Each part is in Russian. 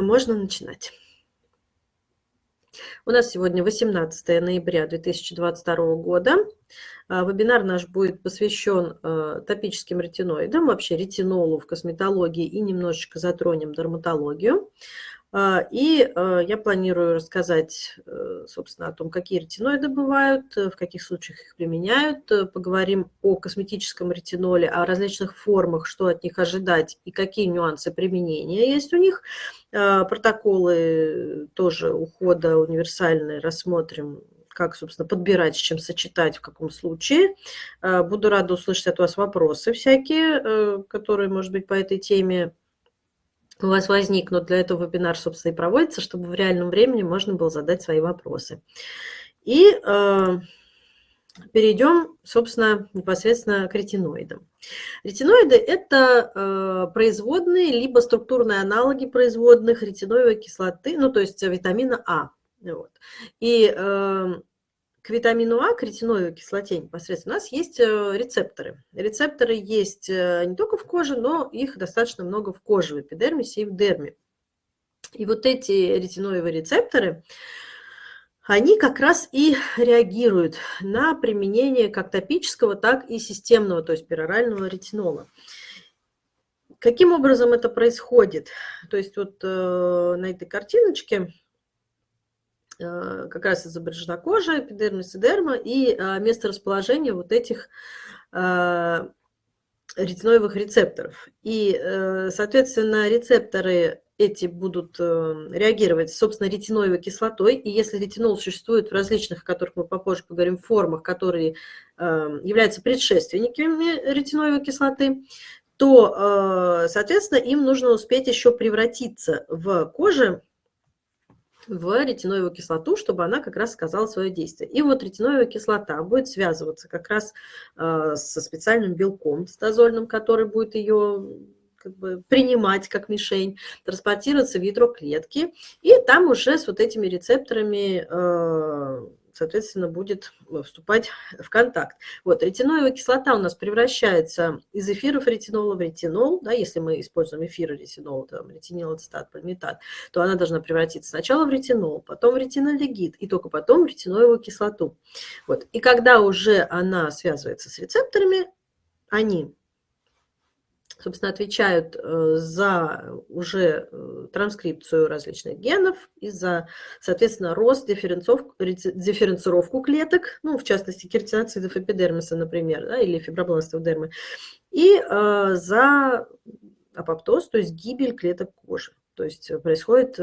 можно начинать. У нас сегодня 18 ноября 2022 года. А, вебинар наш будет посвящен э, топическим ретиноидам, вообще ретинолу в косметологии и немножечко затронем дерматологию. А, и э, я планирую рассказать, э, собственно, о том, какие ретиноиды бывают, в каких случаях их применяют. Поговорим о косметическом ретиноле, о различных формах, что от них ожидать и какие нюансы применения есть у них. Протоколы тоже ухода универсальные рассмотрим, как, собственно, подбирать, с чем сочетать, в каком случае. Буду рада услышать от вас вопросы всякие, э, которые, может быть, по этой теме у вас возникнут. Для этого вебинар, собственно, и проводится, чтобы в реальном времени можно было задать свои вопросы. И э, перейдем, собственно, непосредственно к ретиноидам. Ретиноиды – это э, производные, либо структурные аналоги производных ретиноевой кислоты, ну, то есть витамина А. Вот. И э, к витамину А, к ретиноевой кислоте непосредственно, у нас есть э, рецепторы. Рецепторы есть э, не только в коже, но их достаточно много в коже, в эпидермисе и в дерме. И вот эти ретиноевые рецепторы, они как раз и реагируют на применение как топического, так и системного, то есть перорального ретинола. Каким образом это происходит? То есть вот э, на этой картиночке как раз изображена кожа, эпидермис и дерма, и э, место расположения вот этих э, ретиноевых рецепторов. И, соответственно, рецепторы эти будут реагировать, собственно, ретиноевой кислотой. И если ретинол существует в различных, о которых мы попозже поговорим, формах, которые являются предшественниками ретиноевой кислоты, то, соответственно, им нужно успеть еще превратиться в коже в ретиноевую кислоту, чтобы она как раз сказала свое действие. И вот ретиноевая кислота будет связываться как раз э, со специальным белком стазольным, который будет ее как бы принимать как мишень, транспортироваться в ядро клетки, и там уже с вот этими рецепторами э, соответственно, будет э, вступать в контакт. Вот, ретиноевая кислота у нас превращается из эфиров ретинола в ретинол, да, если мы используем эфиры ретинола, там, ретинил, ацетат, пальмитат, то она должна превратиться сначала в ретинол, потом в ретинолегид, и только потом в ретиноевую кислоту. Вот, и когда уже она связывается с рецепторами, они собственно, отвечают э, за уже э, транскрипцию различных генов и за, соответственно, рост, дифференцировку клеток, ну, в частности, кератиноцидов эпидермиса, например, да, или фибробластов дермы, и э, за апоптоз, то есть гибель клеток кожи. То есть происходит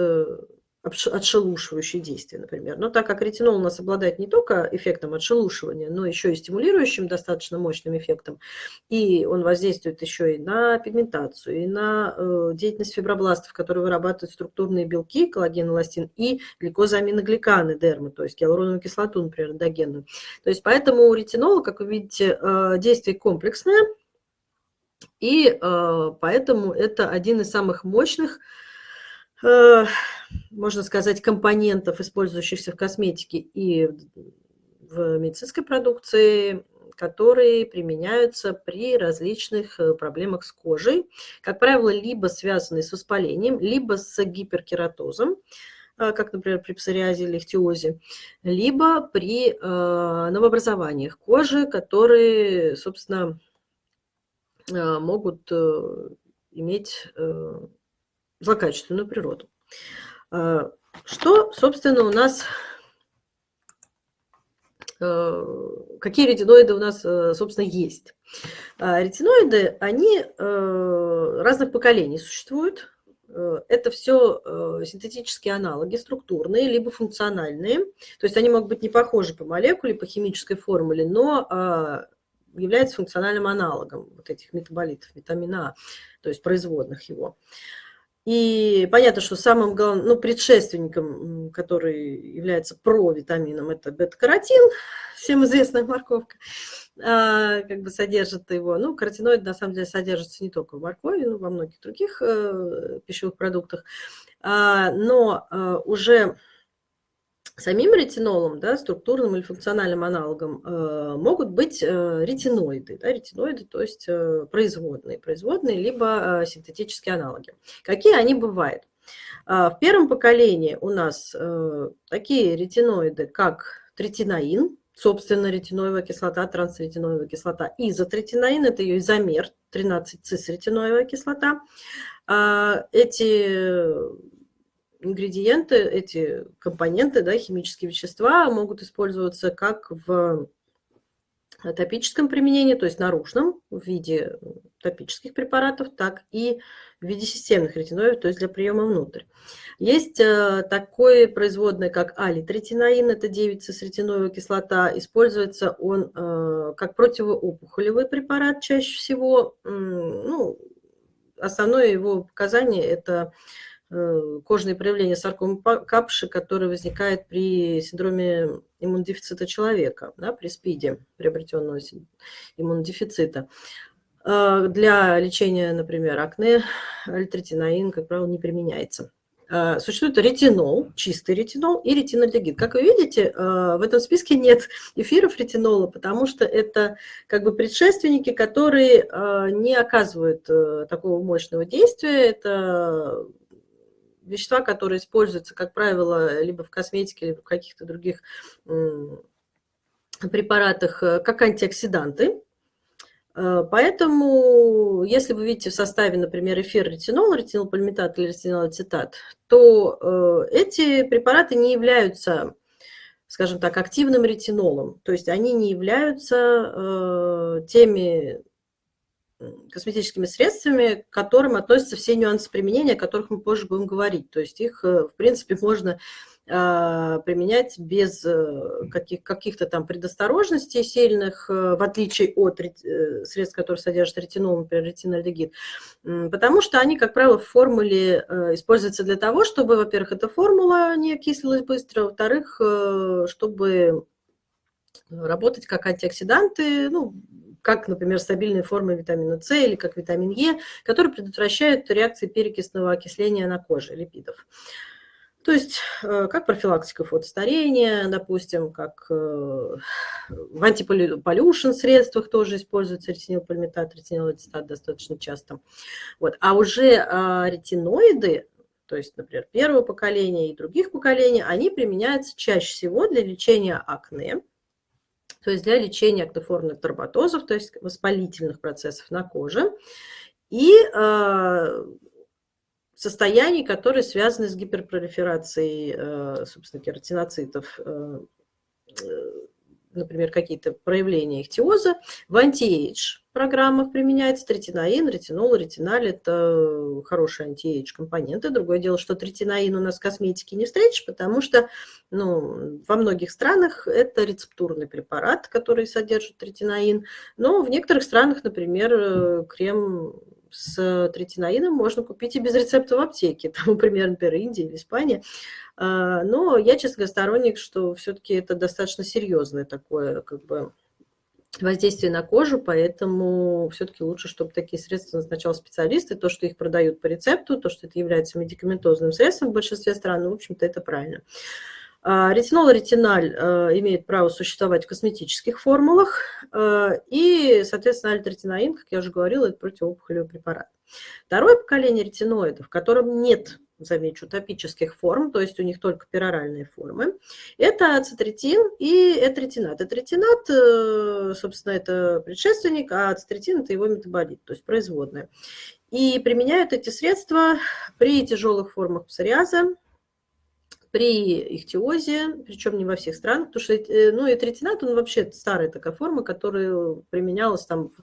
отшелушивающие действия, например. Но так как ретинол у нас обладает не только эффектом отшелушивания, но еще и стимулирующим достаточно мощным эффектом, и он воздействует еще и на пигментацию, и на э, деятельность фибробластов, которые вырабатывают структурные белки, коллаген, эластин, и гликозаминогликаны дермы, то есть гиалуроновую кислоту, например, эндогенную. То есть поэтому у ретинола, как вы видите, э, действие комплексное, и э, поэтому это один из самых мощных можно сказать, компонентов, использующихся в косметике и в медицинской продукции, которые применяются при различных э, проблемах с кожей, как правило, либо связанные с воспалением, либо с гиперкератозом, э, как, например, при псориазе или ихтиозе, либо при новообразованиях кожи, которые, собственно, могут иметь злокачественную природу. А, что, собственно, у нас, э, какие ретиноиды у нас, э, собственно, есть? Ретиноиды, они э, разных поколений существуют. Это все синтетические аналоги, структурные, либо функциональные. То есть они могут быть не похожи по молекуле, по химической формуле, но а, являются функциональным аналогом вот этих метаболитов, витамина А, то есть производных его. И понятно, что самым главным, ну, предшественником, который является провитамином, это бета-каротин, всем известная морковка, а, как бы содержит его. Ну, каротиноид на самом деле содержится не только в моркови, но во многих других э, пищевых продуктах. А, но э, уже самим ретинолом, да, структурным или функциональным аналогом, э, могут быть э, ретиноиды. Да, ретиноиды, то есть э, производные, производные, либо синтетические аналоги. Какие они бывают? В первом поколении у нас такие ретиноиды, как третинаин, собственно, ретиноевая кислота, трансретиноевая кислота. Изотретинаин – это ее изомер, 13-цисретиноевая кислота. Эти ингредиенты, эти компоненты, да, химические вещества могут использоваться как в топическом применении, то есть наружном, в виде топических препаратов, так и в виде системных ретиноидов, то есть для приема внутрь. Есть э, такое производное, как алитретинаин, это 9-цисретиновая кислота. Используется он э, как противоопухолевый препарат чаще всего. Ну, основное его показание – это Э, кожные проявления саркомы капши, который возникает при синдроме иммунодефицита человека, да, при СПИДе, приобретенного иммунодефицита. Э, для лечения, например, акне, альтретинаин, как правило, не применяется. Э, существует ретинол, чистый ретинол и ретинольдегид. Как вы видите, в этом списке нет эфиров ретинола, потому что это как бы предшественники, которые не оказывают такого мощного действия. Это вещества, которые используются, как правило, либо в косметике, либо в каких-то других препаратах, э, как антиоксиданты. Э, поэтому, если вы видите в составе, например, эфир ретинол, ретинолпальмитат или ретинолацетат, то э, эти препараты не являются, скажем так, активным ретинолом. То есть они не являются теми косметическими средствами, к которым относятся все нюансы применения, о которых мы позже будем говорить. То есть их, э, в принципе, можно а, применять без э, каких, каких-то там предосторожностей сильных, э, в отличие от средств, которые содержат ретинол, например, ретинальдегид, потому что они, как правило, в формуле используются для того, чтобы, во-первых, эта формула не окислилась быстро, во-вторых, чтобы работать как антиоксиданты, ну, как, например, стабильные формы витамина С или как витамин Е, которые предотвращают реакции перекисного окисления на коже липидов. То есть э, как профилактика фотостарения, допустим, как э, в антиполюшн средствах тоже используется ретинилпальмитат, ретинилацетат достаточно часто. Вот. А уже а, ретиноиды, то есть, например, первого поколения и других поколений, они применяются чаще всего для лечения акне, то есть для лечения актоформных тромботозов, то есть воспалительных процессов на коже, и э, состояний, которые связаны с гиперпролиферацией, э, собственно, кератиноцитов, э, например, какие-то проявления ихтиоза. В anti-age программах применяется третиноин, ретинол, ретиналь – это хорошие anti-age компоненты. Другое дело, что третиноин у нас в косметике не встретишь, потому что ну, во многих странах это рецептурный препарат, который содержит третиноин, но в некоторых странах, например, крем с третиноином можно купить и без рецепта в аптеке, там, например, например, Индия или Испания. А, но я, честно говоря, сторонник, что все-таки это достаточно серьезное такое как бы воздействие на кожу, поэтому все-таки лучше, чтобы такие средства назначал специалисты. То, что их продают по рецепту, то, что это является медикаментозным средством в большинстве стран, ну, в общем-то, это правильно. А, ретинол и ретиналь а, имеют право существовать в косметических формулах, а, и, соответственно, альтретинаин, как я уже говорила, это противоопухолевый препарат. Второе поколение ретиноидов, в котором нет, замечу, топических форм, то есть у них только пероральные формы, это ацетретин и этретинат. Этретинат, э, собственно, это предшественник, а ацетретин – это его метаболит, то есть производная. И применяют эти средства при тяжелых формах псориаза, при ихтиозе, причем не во всех странах, потому что э, ну, этретинат, он вообще старая такая форма, которая применялась там в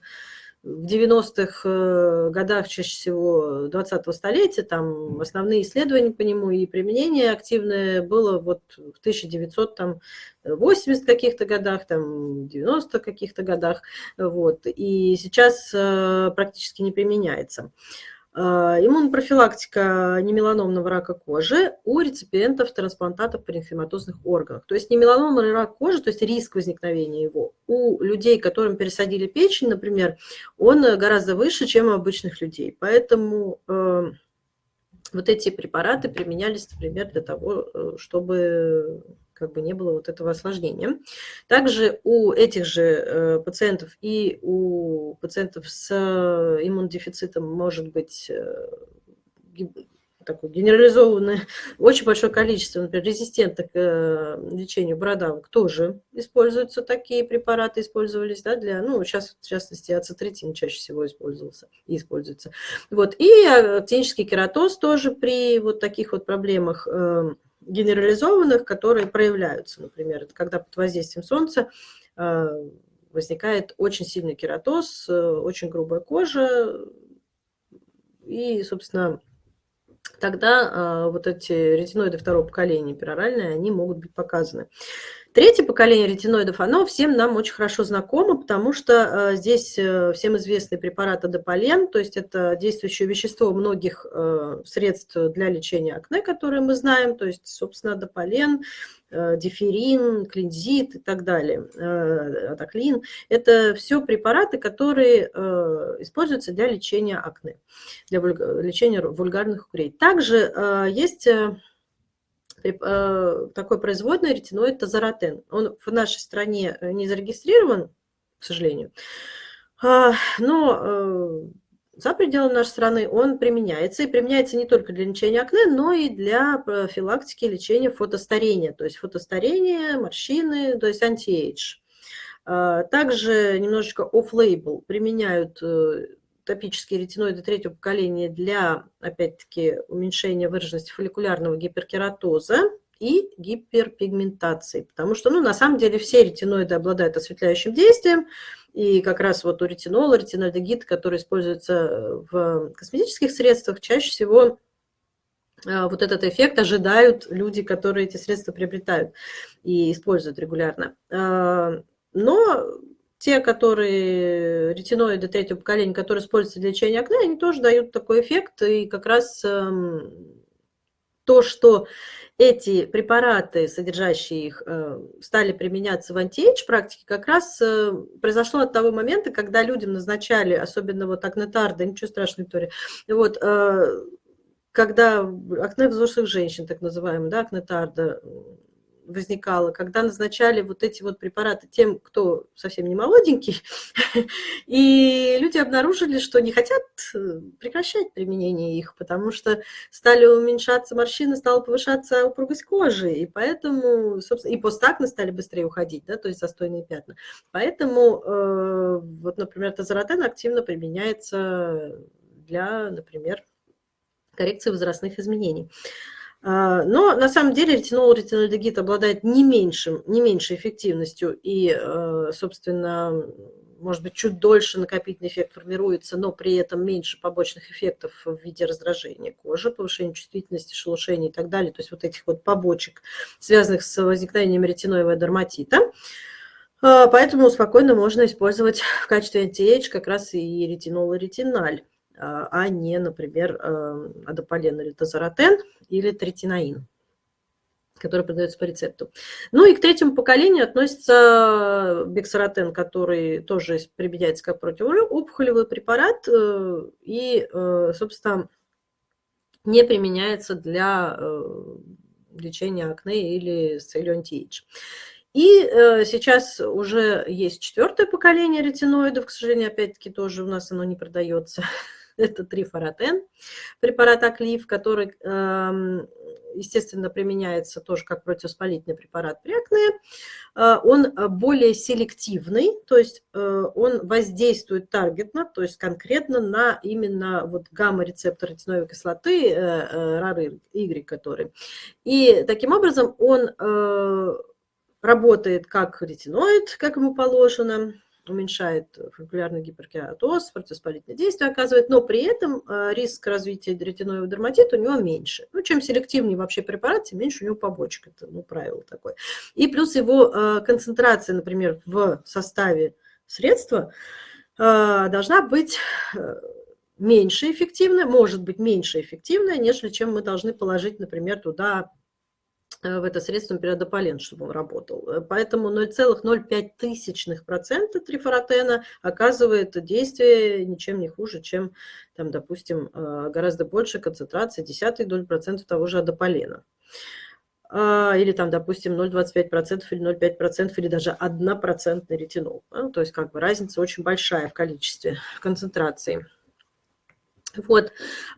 90-х э, годах, чаще всего 20-го столетия, там основные исследования по нему и применение активное было вот в 1980 каких-то годах, там 90 каких-то годах, вот, и сейчас э, практически не применяется. А, иммунопрофилактика немеланомного рака кожи у реципиентов трансплантатов паренхиматозных органов. То есть немеланомный рак кожи, то есть риск возникновения его у людей, которым пересадили печень, например, он гораздо выше, чем у обычных людей. Поэтому э, вот эти препараты применялись, например, для того, э, чтобы как бы не было вот этого осложнения. Также у этих же э, пациентов и у пациентов с иммунодефицитом может быть э, такое генерализованное, очень большое количество, например, резистентных к э, лечению бородавок тоже используются такие препараты, использовались, да, для, ну, сейчас, в частности, ацетритин чаще всего использовался и используется. Вот, и актинический кератоз тоже при вот таких вот проблемах э, генерализованных, которые проявляются, например, это когда под воздействием солнца э, возникает очень сильный кератоз, очень грубая кожа, и, собственно, тогда э, вот эти ретиноиды второго поколения пероральные, они могут быть показаны. Третье поколение ретиноидов, оно всем нам очень хорошо знакомо, потому что э, здесь э, всем известный препарат адополен, то есть это действующее вещество многих э, средств для лечения акне, которые мы знаем, то есть, собственно, адополен, дифферин, клензит и так далее, атоклин. Это все препараты, которые используются для лечения акне, для лечения вульгарных угрей. Также есть такой производный ретиноид тазаротен. Он в нашей стране не зарегистрирован, к сожалению, а, но за пределами нашей страны он применяется. И применяется не только для лечения акне, но и для профилактики лечения фотостарения. То есть фотостарение, морщины, то есть anti-age. А, также немножечко off-label применяют э, топические ретиноиды третьего поколения для, опять-таки, уменьшения выраженности фолликулярного гиперкератоза и гиперпигментации. Потому что, ну, на самом деле, все ретиноиды обладают осветляющим действием, и как раз вот у ретинола, ретинальдегид, который используется э, в косметических средствах, чаще всего э, вот этот эффект ожидают люди, которые эти средства приобретают и используют регулярно. Э, но те, которые ретиноиды третьего поколения, которые используются для лечения акне, они тоже дают такой эффект. И как раз эм, то, что эти препараты, содержащие их, э, стали применяться в антиэйдж практике, как раз э, произошло от того момента, когда людям назначали, особенно вот акнетарда, ничего страшного, Виктория, вот, э, когда акне взрослых женщин, так называемый, да, акнетарда, возникало, когда назначали вот эти вот препараты тем, кто совсем не молоденький, и люди обнаружили, что не хотят э, прекращать применение их, потому что стали уменьшаться морщины, стала повышаться упругость кожи, и поэтому, собственно, и постакны стали быстрее уходить, да, то есть застойные пятна. Поэтому, э, вот, например, тазоротен активно применяется для, например, коррекции возрастных изменений. А, но на самом деле ретинол, ретинольдегид обладает не, меньшим, не меньшей эффективностью и, э, собственно, может быть, чуть дольше накопительный эффект формируется, но при этом меньше побочных эффектов в виде раздражения кожи, повышения чувствительности, шелушения и так далее, то есть вот этих вот побочек, связанных с возникновением ретиноевого дерматита. А, поэтому спокойно можно использовать в качестве антиэйдж как раз и ретинол и ретиналь. А, а не, например, эм, адополен или тазоротен или третинаин который продается по рецепту. Ну и к третьему поколению относится бексаротен, который тоже применяется как противоопухолевый препарат э, и, э, собственно, не применяется для э, лечения акне или с целью антиэйдж. И э, сейчас уже есть четвертое поколение ретиноидов, к сожалению, опять-таки тоже у нас оно не продается. это трифоротен, препарат Аклив, который, эм, естественно, применяется тоже как противоспалительный препарат при акне. Э, он более селективный, то есть э, он воздействует таргетно, то есть конкретно на именно вот гамма-рецептор ретиновой кислоты, RAR-Y, который. И таким образом он работает как ретиноид, как ему положено, уменьшает фолликулярный гиперкератоз, противоспалительное действие оказывает, но при этом э, риск развития ретиноидного дерматита у него меньше. Ну, чем селективнее вообще препарат, тем меньше у него побочек. Это ну, правило такое. И плюс его э, концентрация, например, в составе средства э, должна быть меньше эффективная, может быть меньше эффективная, нежели чем мы должны положить, например, туда в это средство, например, дополен, чтобы он работал. Э, поэтому 0,05% трифоротена оказывает действие ничем не хуже, чем, там, допустим, э, гораздо больше концентрации, десятой доли процентов того же адополена. А, или там, допустим, 0,25% или 0,5% или даже 1% ретинол. То есть как бы разница очень большая в количестве, концентрации. Вот,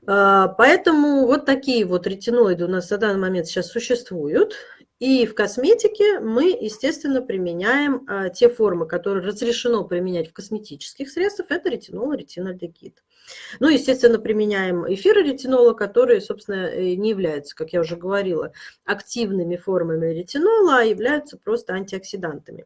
поэтому вот такие вот ретиноиды у нас на данный момент сейчас существуют. И в косметике мы, естественно, применяем те формы, которые разрешено применять в косметических средствах. Это ретинол и ретинальдегид. Ну, естественно, применяем эфиры ретинола, которые, собственно, э, не являются, как я уже говорила, активными формами ретинола, а являются просто антиоксидантами.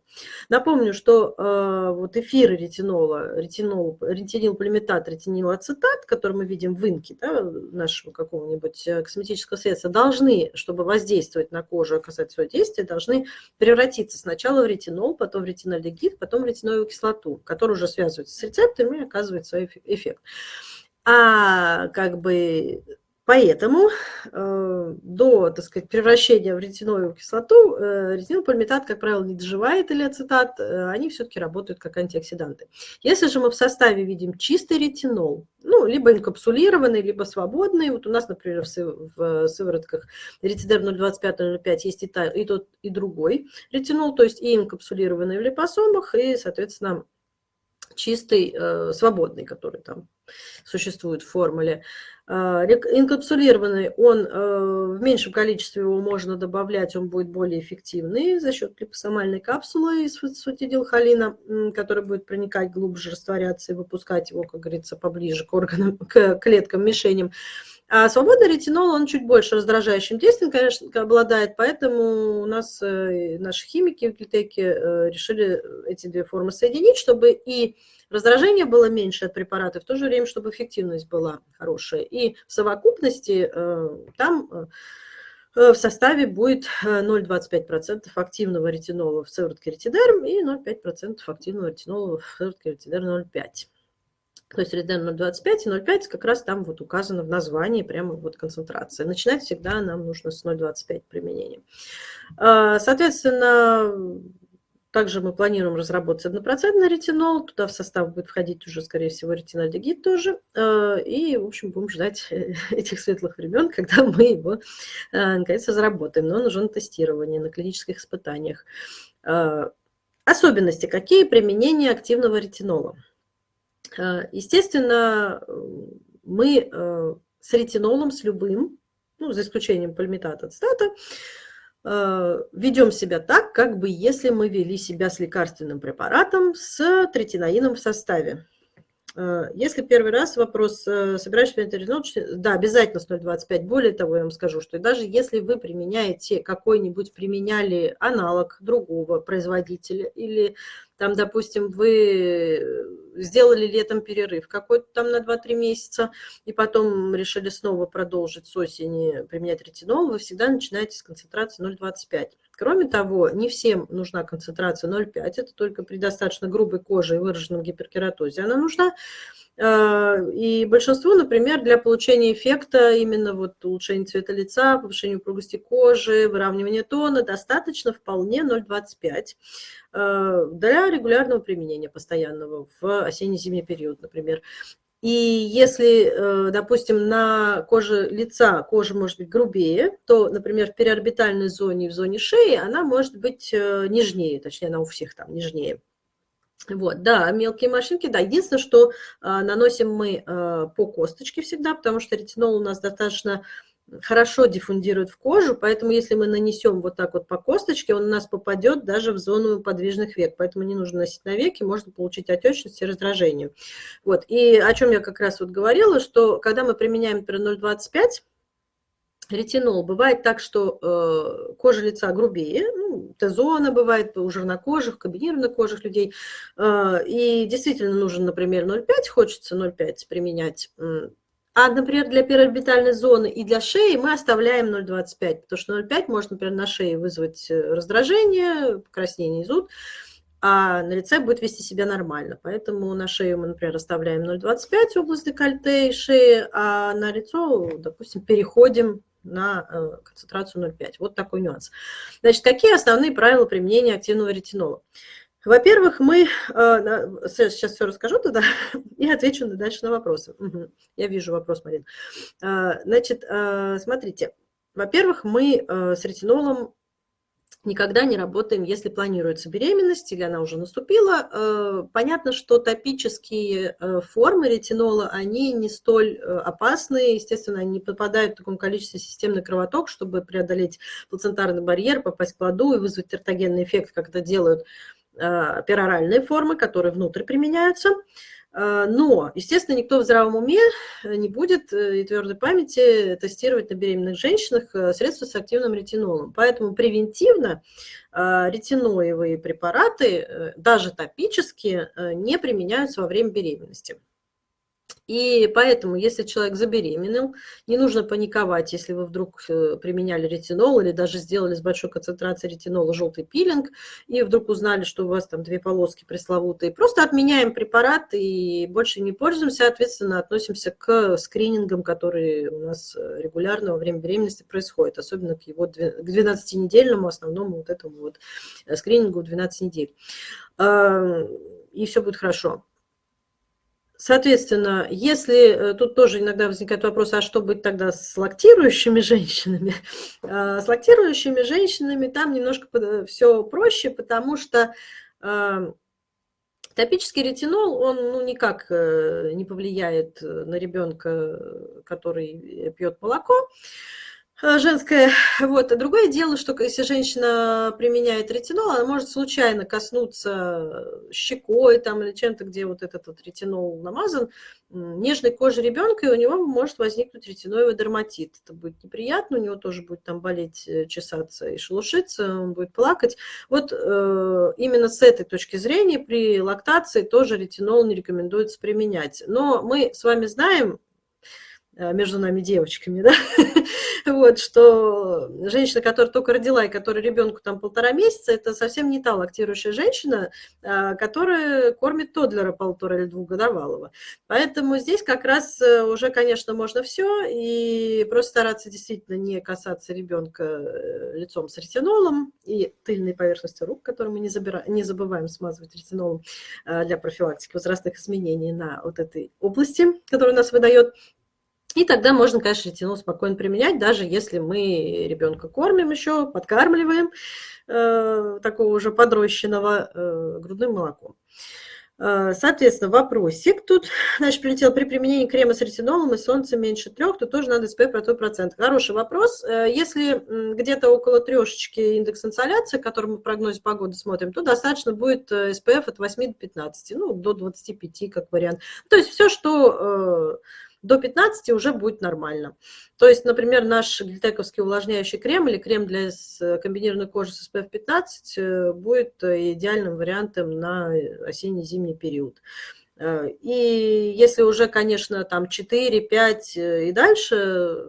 Напомню, что э, вот эфиры ретинола, ретинол, ретинилполиметат, ретинилацетат, который мы видим в инке да, нашего какого-нибудь э, косметического средства, должны, чтобы воздействовать на кожу, оказать свое действие, должны превратиться сначала в ретинол, потом в ретинолегид, потом в ретиновую кислоту, которая уже связывается с рецепторами и оказывает свой эффект. А как бы поэтому э, до, так сказать, превращения в ретиновую кислоту э, ретинопальмитат, как правило, не доживает или ацетат, э, они все-таки работают как антиоксиданты. Если же мы в составе видим чистый ретинол, ну, либо инкапсулированный, либо свободный, вот у нас, например, в, в сыворотках ретидер 0,25-0,5 есть и, та, и тот, и другой ретинол, то есть и инкапсулированный в липосомах, и, соответственно, чистый, э, свободный, который там существует в формуле. Э, инкапсулированный, он э, в меньшем количестве его можно добавлять, он будет более эффективный за счет липосомальной капсулы из фосфатидилхолина, который будет проникать глубже, растворяться и выпускать его, как говорится, поближе к органам, к клеткам, мишеням. А свободный ретинол, он чуть больше раздражающим действием, конечно, обладает, поэтому у нас э, наши химики в Гильтеке э, решили эти две формы соединить, чтобы и раздражение было меньше от препарата, в то же время, чтобы эффективность была хорошая. И в совокупности э, там в составе будет 0,25% активного ретинола в сыворотке ретидерм и 0,5% активного ретинола в сыворотке ретидерм 0,5%. То есть реден 0,25 и 0,5 как раз там вот указано в названии прямо вот концентрация. Начинать всегда нам нужно с 0,25 применения. А, соответственно, также мы планируем разработать однопроцентный ретинол. Туда в состав будет входить уже, скорее всего, ретинальдегид тоже. А, и, в общем, будем ждать этих светлых времен, когда мы его, а, наконец, разработаем. Но он уже на тестировании, на клинических испытаниях. Особенности. Какие применения активного ретинола? Э, естественно, мы э, с ретинолом, с любым, ну, за исключением пальмитата цитата, э, ведем себя так, как бы если мы вели себя с лекарственным препаратом с третинаином в составе. Если первый раз вопрос, собираешь ретинол, да, обязательно с 0,25. Более того, я вам скажу, что даже если вы применяете какой-нибудь, применяли аналог другого производителя или там, допустим, вы сделали летом перерыв какой-то там на 2-3 месяца, и потом решили снова продолжить с осени применять ретинол, вы всегда начинаете с концентрации 0,25. Кроме того, не всем нужна концентрация 0,5, это только при достаточно грубой коже и выраженном гиперкератозе она нужна. А, и большинству, например, для получения эффекта, именно вот улучшения цвета лица, повышения упругости кожи, выравнивания тона, достаточно вполне 0,25 а, для регулярного применения постоянного в осенне-зимний период, например. И если, э, допустим, на коже лица кожа может быть грубее, то, например, в переорбитальной зоне и в зоне шеи она может быть э, нежнее, точнее, она у всех там нежнее. Вот, да, мелкие морщинки, да. Единственное, что а, наносим мы а, по косточке всегда, потому что ретинол у нас достаточно хорошо диффундирует в кожу, поэтому если мы нанесем вот так вот по косточке, он у нас попадет даже в зону подвижных век, поэтому не нужно носить на веки, можно получить отечность и раздражение. Вот, и о чем я как раз вот говорила, что когда мы применяем, например, 0,25, ретинол. Бывает так, что э, кожа лица грубее, ну, Т-зона бывает у жирнокожих, комбинированных кожих людей. Э, и действительно нужен, например, 0,5, хочется 0,5 применять. А, например, для перорбитальной зоны и для шеи мы оставляем 0,25, потому что 0,5 может, например, на шее вызвать э, раздражение, покраснение и зуд, а на лице будет вести себя нормально. Поэтому на шею мы, например, оставляем 0,25 область декольте и шеи, а на лицо, допустим, переходим на э, концентрацию 0,5. Вот такой нюанс. Значит, какие основные правила применения активного ретинола? Во-первых, мы, э, сейчас все расскажу туда и отвечу дальше на вопросы. Я вижу вопрос, Марин. Э, значит, смотрите, во-первых, мы с ретинолом никогда не работаем, если планируется беременность или она уже наступила. Э, понятно, что топические э, формы ретинола, они не столь э, опасны, естественно, они не попадают в таком количестве системный кровоток, чтобы преодолеть плацентарный барьер, попасть к плоду и вызвать тертогенный эффект, как это делают пероральные формы, которые внутрь применяются. А, но, естественно, никто в здравом уме э, не будет э, и твердой памяти тестировать на беременных женщинах э, средства с активным ретинолом. Поэтому превентивно а, ретиноевые препараты, даже топические, не применяются во время беременности. И поэтому, если человек забеременел, не нужно паниковать, если вы вдруг э, применяли ретинол или даже сделали с большой концентрацией ретинола желтый пилинг, и вдруг узнали, что у вас там две полоски пресловутые. Просто отменяем препарат и больше не пользуемся, соответственно, относимся к скринингам, которые у нас э, регулярно во время беременности происходят, особенно к его к 12-недельному основному вот этому вот э, скринингу 12 недель. И все будет хорошо. Соответственно, если э, тут тоже иногда возникает вопрос, а что быть тогда с лактирующими женщинами? А, с лактирующими женщинами там немножко все проще, потому что а, топический ретинол, он ну, никак э, не повлияет на ребенка, который пьет молоко. Э, женское. Вот. А другое дело, что если женщина применяет ретинол, она может случайно коснуться щекой там, или чем-то, где вот этот вот ретинол намазан, нежной кожи ребенка, и у него может возникнуть ретиноевый дерматит. Это будет неприятно, у него тоже будет там болеть, э, чесаться и шелушиться, он будет плакать. Вот э, именно с этой точки зрения при лактации тоже ретинол не рекомендуется применять. Но мы с вами знаем, Э, между нами девочками, да, вот, что женщина, которая только родила и которая ребенку там полтора месяца, это совсем не та лактирующая женщина, а, которая кормит тодлера полтора или двухгодовалого. Поэтому здесь как раз э, уже, конечно, можно все, и просто стараться действительно не касаться ребенка э, лицом с ретинолом и тыльной поверхностью рук, которую мы не, забираем, не забываем смазывать ретинолом для профилактики возрастных изменений на вот этой области, которая у нас выдает и тогда можно, конечно, ретинол спокойно применять, даже если мы ребенка кормим еще, подкармливаем э, такого уже подрощенного э, грудным молоком. Э, соответственно, вопросик тут, значит, прилетел, при применении крема с ретинолом и солнца меньше трех, то тоже надо SPF про процент. Хороший вопрос. Э, если где-то около трешечки индекс инсоляции, который мы в прогнозе погоды смотрим, то достаточно будет SPF э, от 8 до 15, ну, до 25 как вариант. То есть все, что до 15 уже будет нормально. То есть, например, наш глитековский увлажняющий крем или крем для комбинированной кожи с SPF 15 э, будет э, идеальным вариантом на осенне-зимний период. Э, и если уже, конечно, там 4, 5 и дальше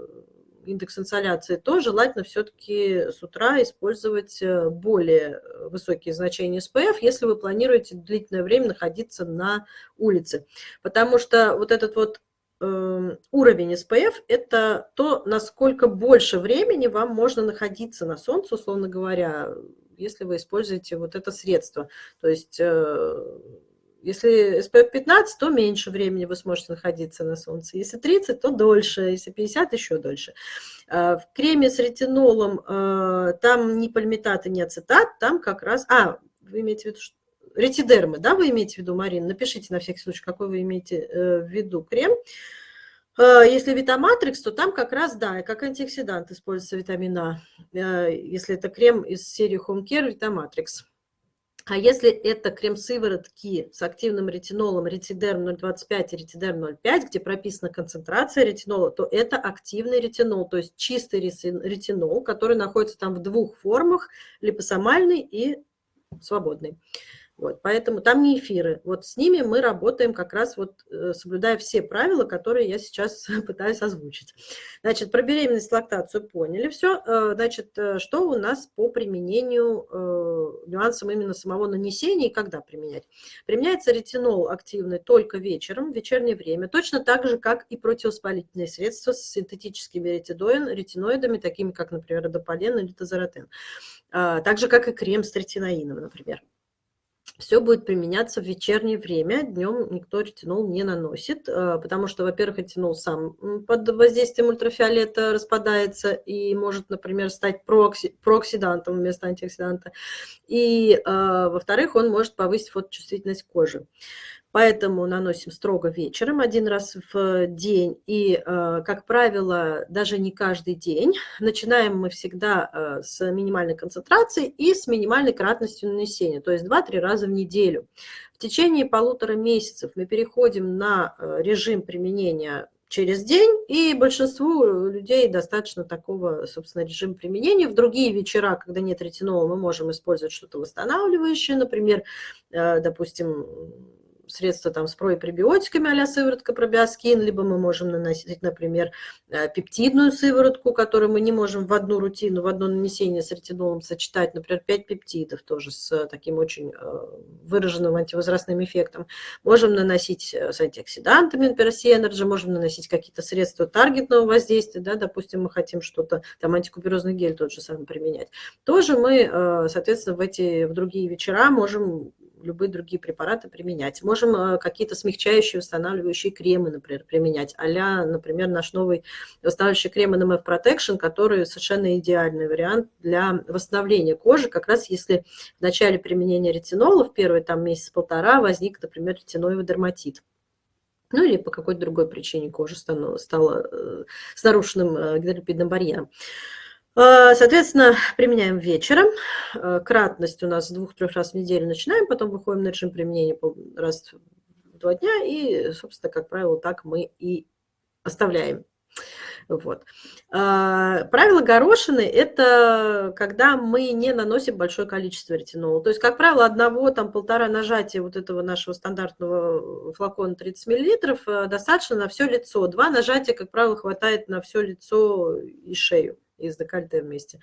индекс инсоляции, то желательно все-таки с утра использовать более высокие значения SPF, если вы планируете длительное время находиться на улице. Потому что вот этот вот уровень SPF – это то, насколько больше времени вам можно находиться на солнце, условно говоря, если вы используете вот это средство. То есть э, если SPF 15, то меньше времени вы сможете находиться на солнце. Если 30, то дольше. Если 50, еще дольше. Э, в креме с ретинолом э, там ни пальмитат и ни ацетат, там как раз... А, вы имеете в виду, что ретидермы, да, вы имеете в виду, Марина? Напишите на всякий случай, какой вы имеете э, в виду крем. Э, если витаматрикс, то там как раз, да, как антиоксидант используется витамин А, э, если это крем из серии Home Care Витаматрикс. А если это крем-сыворотки с активным ретинолом, ретидерм 0,25 и ретидерм 0,5, где прописана концентрация ретинола, то это активный ретинол, то есть чистый ретинол, который находится там в двух формах, липосомальный и свободный. Вот, поэтому там не эфиры. Вот с ними мы работаем как раз вот э, соблюдая все правила, которые я сейчас пытаюсь озвучить. Значит, про беременность, лактацию поняли все. Э, значит, э, что у нас по применению, нюансам именно самого нанесения и когда применять? Применяется ретинол активный только вечером, в вечернее время, точно так же, как и противовоспалительные средства с синтетическими ретиноидами, такими как, например, дополен или тазоротен. Так же, как и крем с ретиноином, например. Все будет применяться в вечернее время. Днем никто ретинол не наносит, э, потому что, во-первых, ретинол сам под воздействием ультрафиолета распадается и может, например, стать проокси, прооксидантом вместо антиоксиданта. И, э, во-вторых, он может повысить фоточувствительность кожи. Поэтому наносим строго вечером, один раз в день. И, э, как правило, даже не каждый день. Начинаем мы всегда э, с минимальной концентрацией и с минимальной кратностью нанесения, то есть 2-3 раза в неделю. В течение полутора месяцев мы переходим на э, режим применения через день, и большинству людей достаточно такого, собственно, режима применения. В другие вечера, когда нет ретинола, мы можем использовать что-то восстанавливающее, например, допустим, средства там с пребиотиками а-ля сыворотка пробиоскин, либо мы можем наносить, например, э, пептидную сыворотку, которую мы не можем в одну рутину, в одно нанесение с ретинолом сочетать, например, 5 пептидов тоже с таким очень э, выраженным антивозрастным эффектом. Можем наносить э, с антиоксидантами, например, Energy, можем наносить какие-то средства таргетного воздействия, да, допустим, мы хотим что-то, там антикуперозный гель тот же самый применять. Тоже мы, соответственно, в эти, в другие вечера можем любые другие препараты применять. Можем э, какие-то смягчающие, восстанавливающие кремы, например, применять. а например, наш новый восстанавливающий крем NMF Protection, который совершенно идеальный вариант для восстановления кожи, как раз если в начале применения ретинола, в первый там месяц-полтора, возник, например, ретиноевый дерматит ну или по какой-то другой причине кожа стала, стала э, с нарушенным э, гидролипидным барьером. А, соответственно, применяем вечером. А, кратность у нас двух-трех раз в неделю начинаем, потом выходим на режим применения раз в два дня, и, собственно, как правило, так мы и оставляем. Вот. А, правило горошины – это когда мы не наносим большое количество ретинола. То есть, как правило, одного, там, полтора нажатия вот этого нашего стандартного флакона 30 мл достаточно на все лицо. Два нажатия, как правило, хватает на все лицо и шею и с декольте вместе.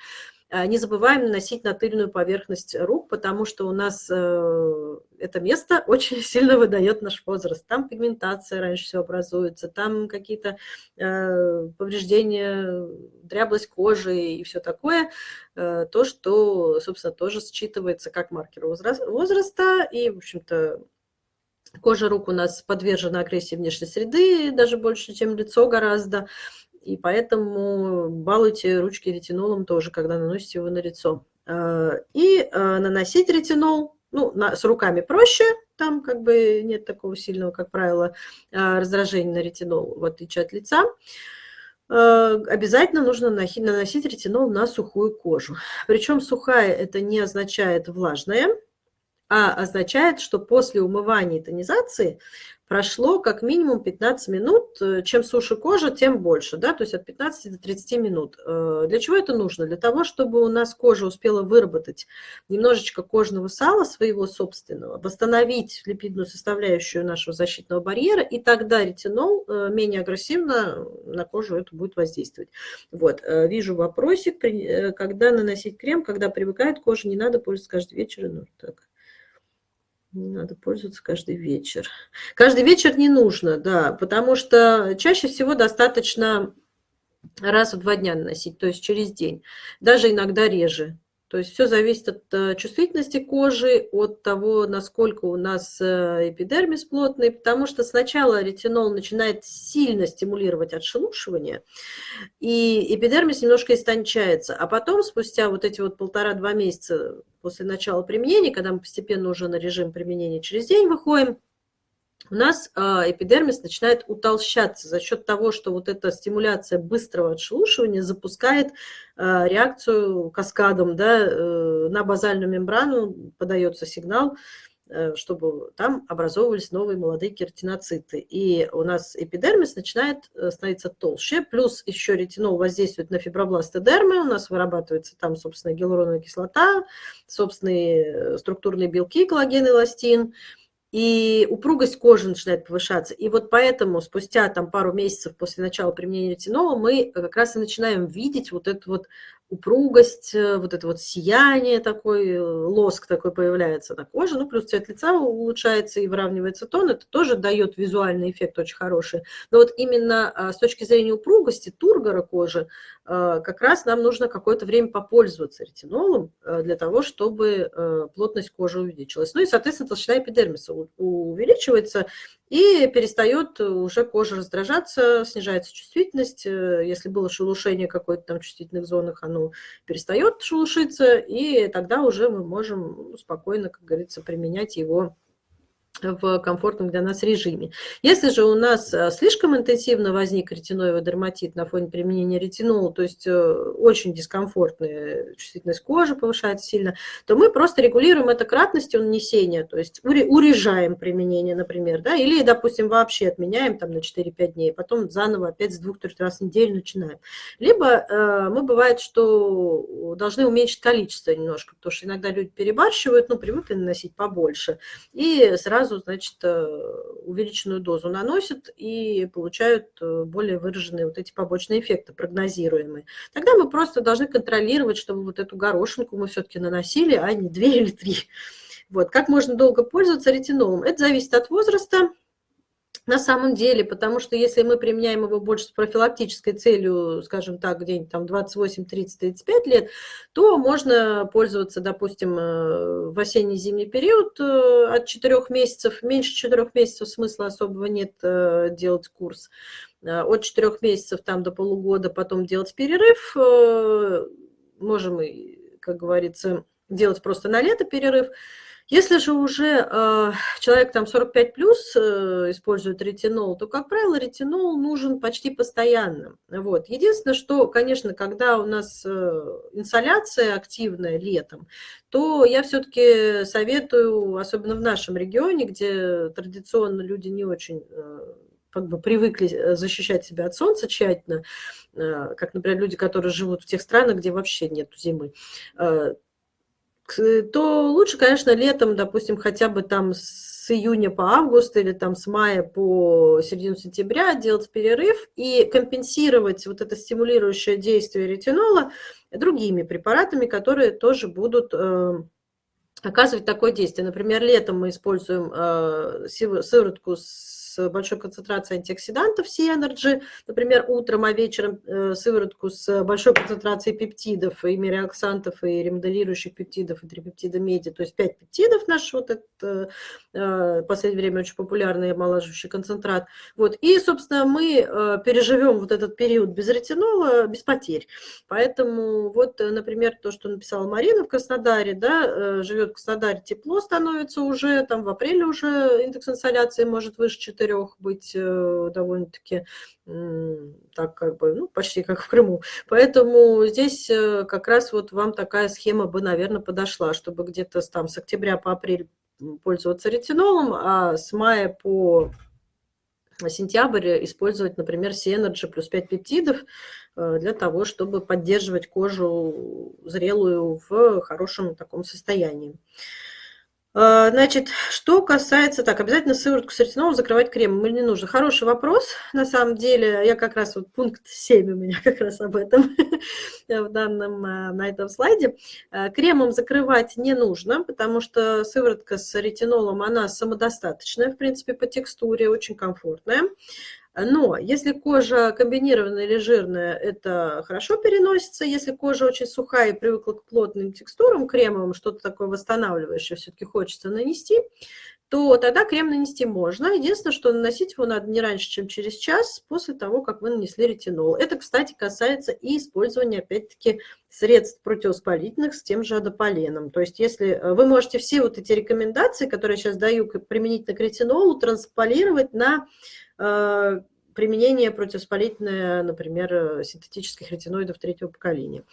А, не забываем наносить на тыльную поверхность рук, потому что у нас э, это место очень сильно выдает наш возраст. Там пигментация раньше всего образуется, там какие-то э, повреждения, дряблость кожи и все такое. Э, то, что, собственно, тоже считывается как маркер возраста. И, в общем-то, кожа рук у нас подвержена агрессии внешней среды, даже больше, чем лицо гораздо. И поэтому балуйте ручки ретинолом тоже, когда наносите его на лицо. А, и а, наносить ретинол, ну, на, с руками проще, там как бы нет такого сильного, как правило, а, раздражения на ретинол, в отличие от лица. Обязательно нужно наносить ретинол на сухую кожу. Причем сухая это не означает влажная, а означает, что после умывания и тонизации прошло как минимум 15 минут. Э, чем суше кожа, тем больше, да, то есть от 15 до 30 минут. Э, для чего это нужно? Для того, чтобы у нас кожа успела выработать немножечко кожного сала своего собственного, восстановить липидную составляющую нашего защитного барьера, и тогда ретинол э, менее агрессивно на кожу это будет воздействовать. Вот, вижу вопросик, когда наносить крем, когда привыкает кожа, не надо пользоваться каждый вечер. Ну, так. Не надо пользоваться каждый вечер. Каждый вечер не нужно, да, потому что чаще всего достаточно раз в два дня наносить, то есть через день, даже иногда реже. То есть все зависит от э, чувствительности кожи, от того, насколько у нас э, эпидермис плотный, потому что сначала ретинол начинает сильно стимулировать отшелушивание, и эпидермис немножко истончается, а потом, спустя вот эти вот полтора-два месяца после начала применения, когда мы постепенно уже на режим применения через день выходим, у нас а, эпидермис начинает утолщаться за счет того, что вот эта стимуляция быстрого отшелушивания запускает а, реакцию каскадом да, э, на базальную мембрану, подается сигнал, чтобы там образовывались новые молодые кератиноциты. И у нас эпидермис начинает э, становиться толще, плюс еще ретинол воздействует на фибробласты дермы, у нас вырабатывается там, собственно, гиалуроновая кислота, собственные структурные белки, коллаген, эластин, и упругость кожи начинает повышаться. И вот поэтому спустя там пару месяцев после начала применения ретинола мы как раз и начинаем видеть вот эту вот упругость, э, вот это вот сияние такой, э, лоск такой появляется на коже, ну, плюс цвет лица улучшается и выравнивается тон, это тоже дает визуальный эффект очень хороший. Но вот именно а, с точки зрения упругости, тургора кожи, а, как раз нам нужно какое-то время попользоваться ретинолом для того, чтобы плотность кожи увеличилась. Ну и, соответственно, толщина эпидермиса увеличивается, и перестает уже кожа раздражаться, снижается чувствительность. Э, если было шелушение какой-то там чувствительных зонах, оно перестает шелушиться, и тогда уже мы можем спокойно, как говорится, применять его в комфортном для нас режиме. Если же у нас э, слишком интенсивно возник ретиноевый дерматит на фоне применения ретинола, то есть э, очень дискомфортная чувствительность кожи повышается сильно, то мы просто регулируем это кратностью нанесения, то есть урежаем применение, например, да, или, допустим, вообще отменяем там на 4-5 дней, потом заново опять с 2-3 раз в неделю начинаем. Либо э, мы бывает, что должны уменьшить количество немножко, потому что иногда люди перебарщивают, ну, привыкли наносить побольше, и сразу сразу, значит, э, увеличенную дозу наносят и получают э, более выраженные вот эти побочные эффекты, прогнозируемые. Тогда мы просто должны контролировать, чтобы вот эту горошинку мы все-таки наносили, а не две или три. Вот. Как можно долго пользоваться ретинолом? Это зависит от возраста, на самом деле, потому что если мы применяем его больше с профилактической целью, скажем так, где-нибудь там 28, 30, 35 лет, то можно пользоваться, допустим, э, в осенне-зимний период э, от 4 месяцев. Меньше 4 месяцев смысла особого нет э, делать курс. От 4 месяцев там до полугода потом делать перерыв. Можем, как говорится, делать просто на лето перерыв. Если же уже э, человек там 45 плюс э, использует ретинол, то, как правило, ретинол нужен почти постоянно. Вот. Единственное, что, конечно, когда у нас э, инсоляция активная летом, то я все-таки советую, особенно в нашем регионе, где традиционно люди не очень э, как бы привыкли э, защищать себя от солнца тщательно, э, как, например, люди, которые живут в тех странах, где вообще нет зимы, э, то лучше, конечно, летом, допустим, хотя бы там с июня по август или там с мая по середину сентября делать перерыв и компенсировать вот это стимулирующее действие ретинола другими препаратами, которые тоже будут э, оказывать такое действие. Например, летом мы используем э, сыворотку с с большой концентрацией антиоксидантов C-Energy, например, утром, а вечером э, сыворотку с большой концентрацией пептидов, и мириоксантов, и ремоделирующих пептидов, и трипептида меди, то есть 5 пептидов наш вот этот э, в последнее время очень популярный омолаживающий концентрат. Вот. И, собственно, мы э, переживем вот этот период без ретинола, без потерь. Поэтому вот, например, то, что написала Марина в Краснодаре, да, живет в Краснодаре, тепло становится уже, там в апреле уже индекс инсоляции может выше 4 четырех быть э, довольно-таки так как бы, ну, почти как в Крыму. Поэтому здесь э, как раз вот вам такая схема бы, наверное, подошла, чтобы где-то там с октября по апрель пользоваться ретинолом, а с мая по сентябрь использовать, например, C-Energy плюс 5 пептидов э, для того, чтобы поддерживать кожу зрелую в хорошем таком состоянии. А, значит, что касается... Так, обязательно сыворотку с ретинолом закрывать кремом или не нужно? Хороший вопрос. На самом деле, я как раз... Вот пункт 7 у меня как раз об этом в данном, а, на этом слайде. А, кремом закрывать не нужно, потому что сыворотка с ретинолом, она самодостаточная, в принципе, по текстуре, очень комфортная. Но если кожа комбинированная или жирная, это хорошо переносится. Если кожа очень сухая и привыкла к плотным текстурам, кремовым, что-то такое восстанавливающее все-таки хочется нанести, то тогда крем нанести можно. Единственное, что наносить его надо не раньше, чем через час после того, как вы нанесли ретинол. Это, кстати, касается и использования, опять-таки, средств противовоспалительных с тем же адополеном. То есть если э, вы можете все вот эти рекомендации, которые я сейчас даю применительно к ретинолу, трансполировать на э, применение противовоспалительное, например, э, синтетических ретиноидов третьего поколения.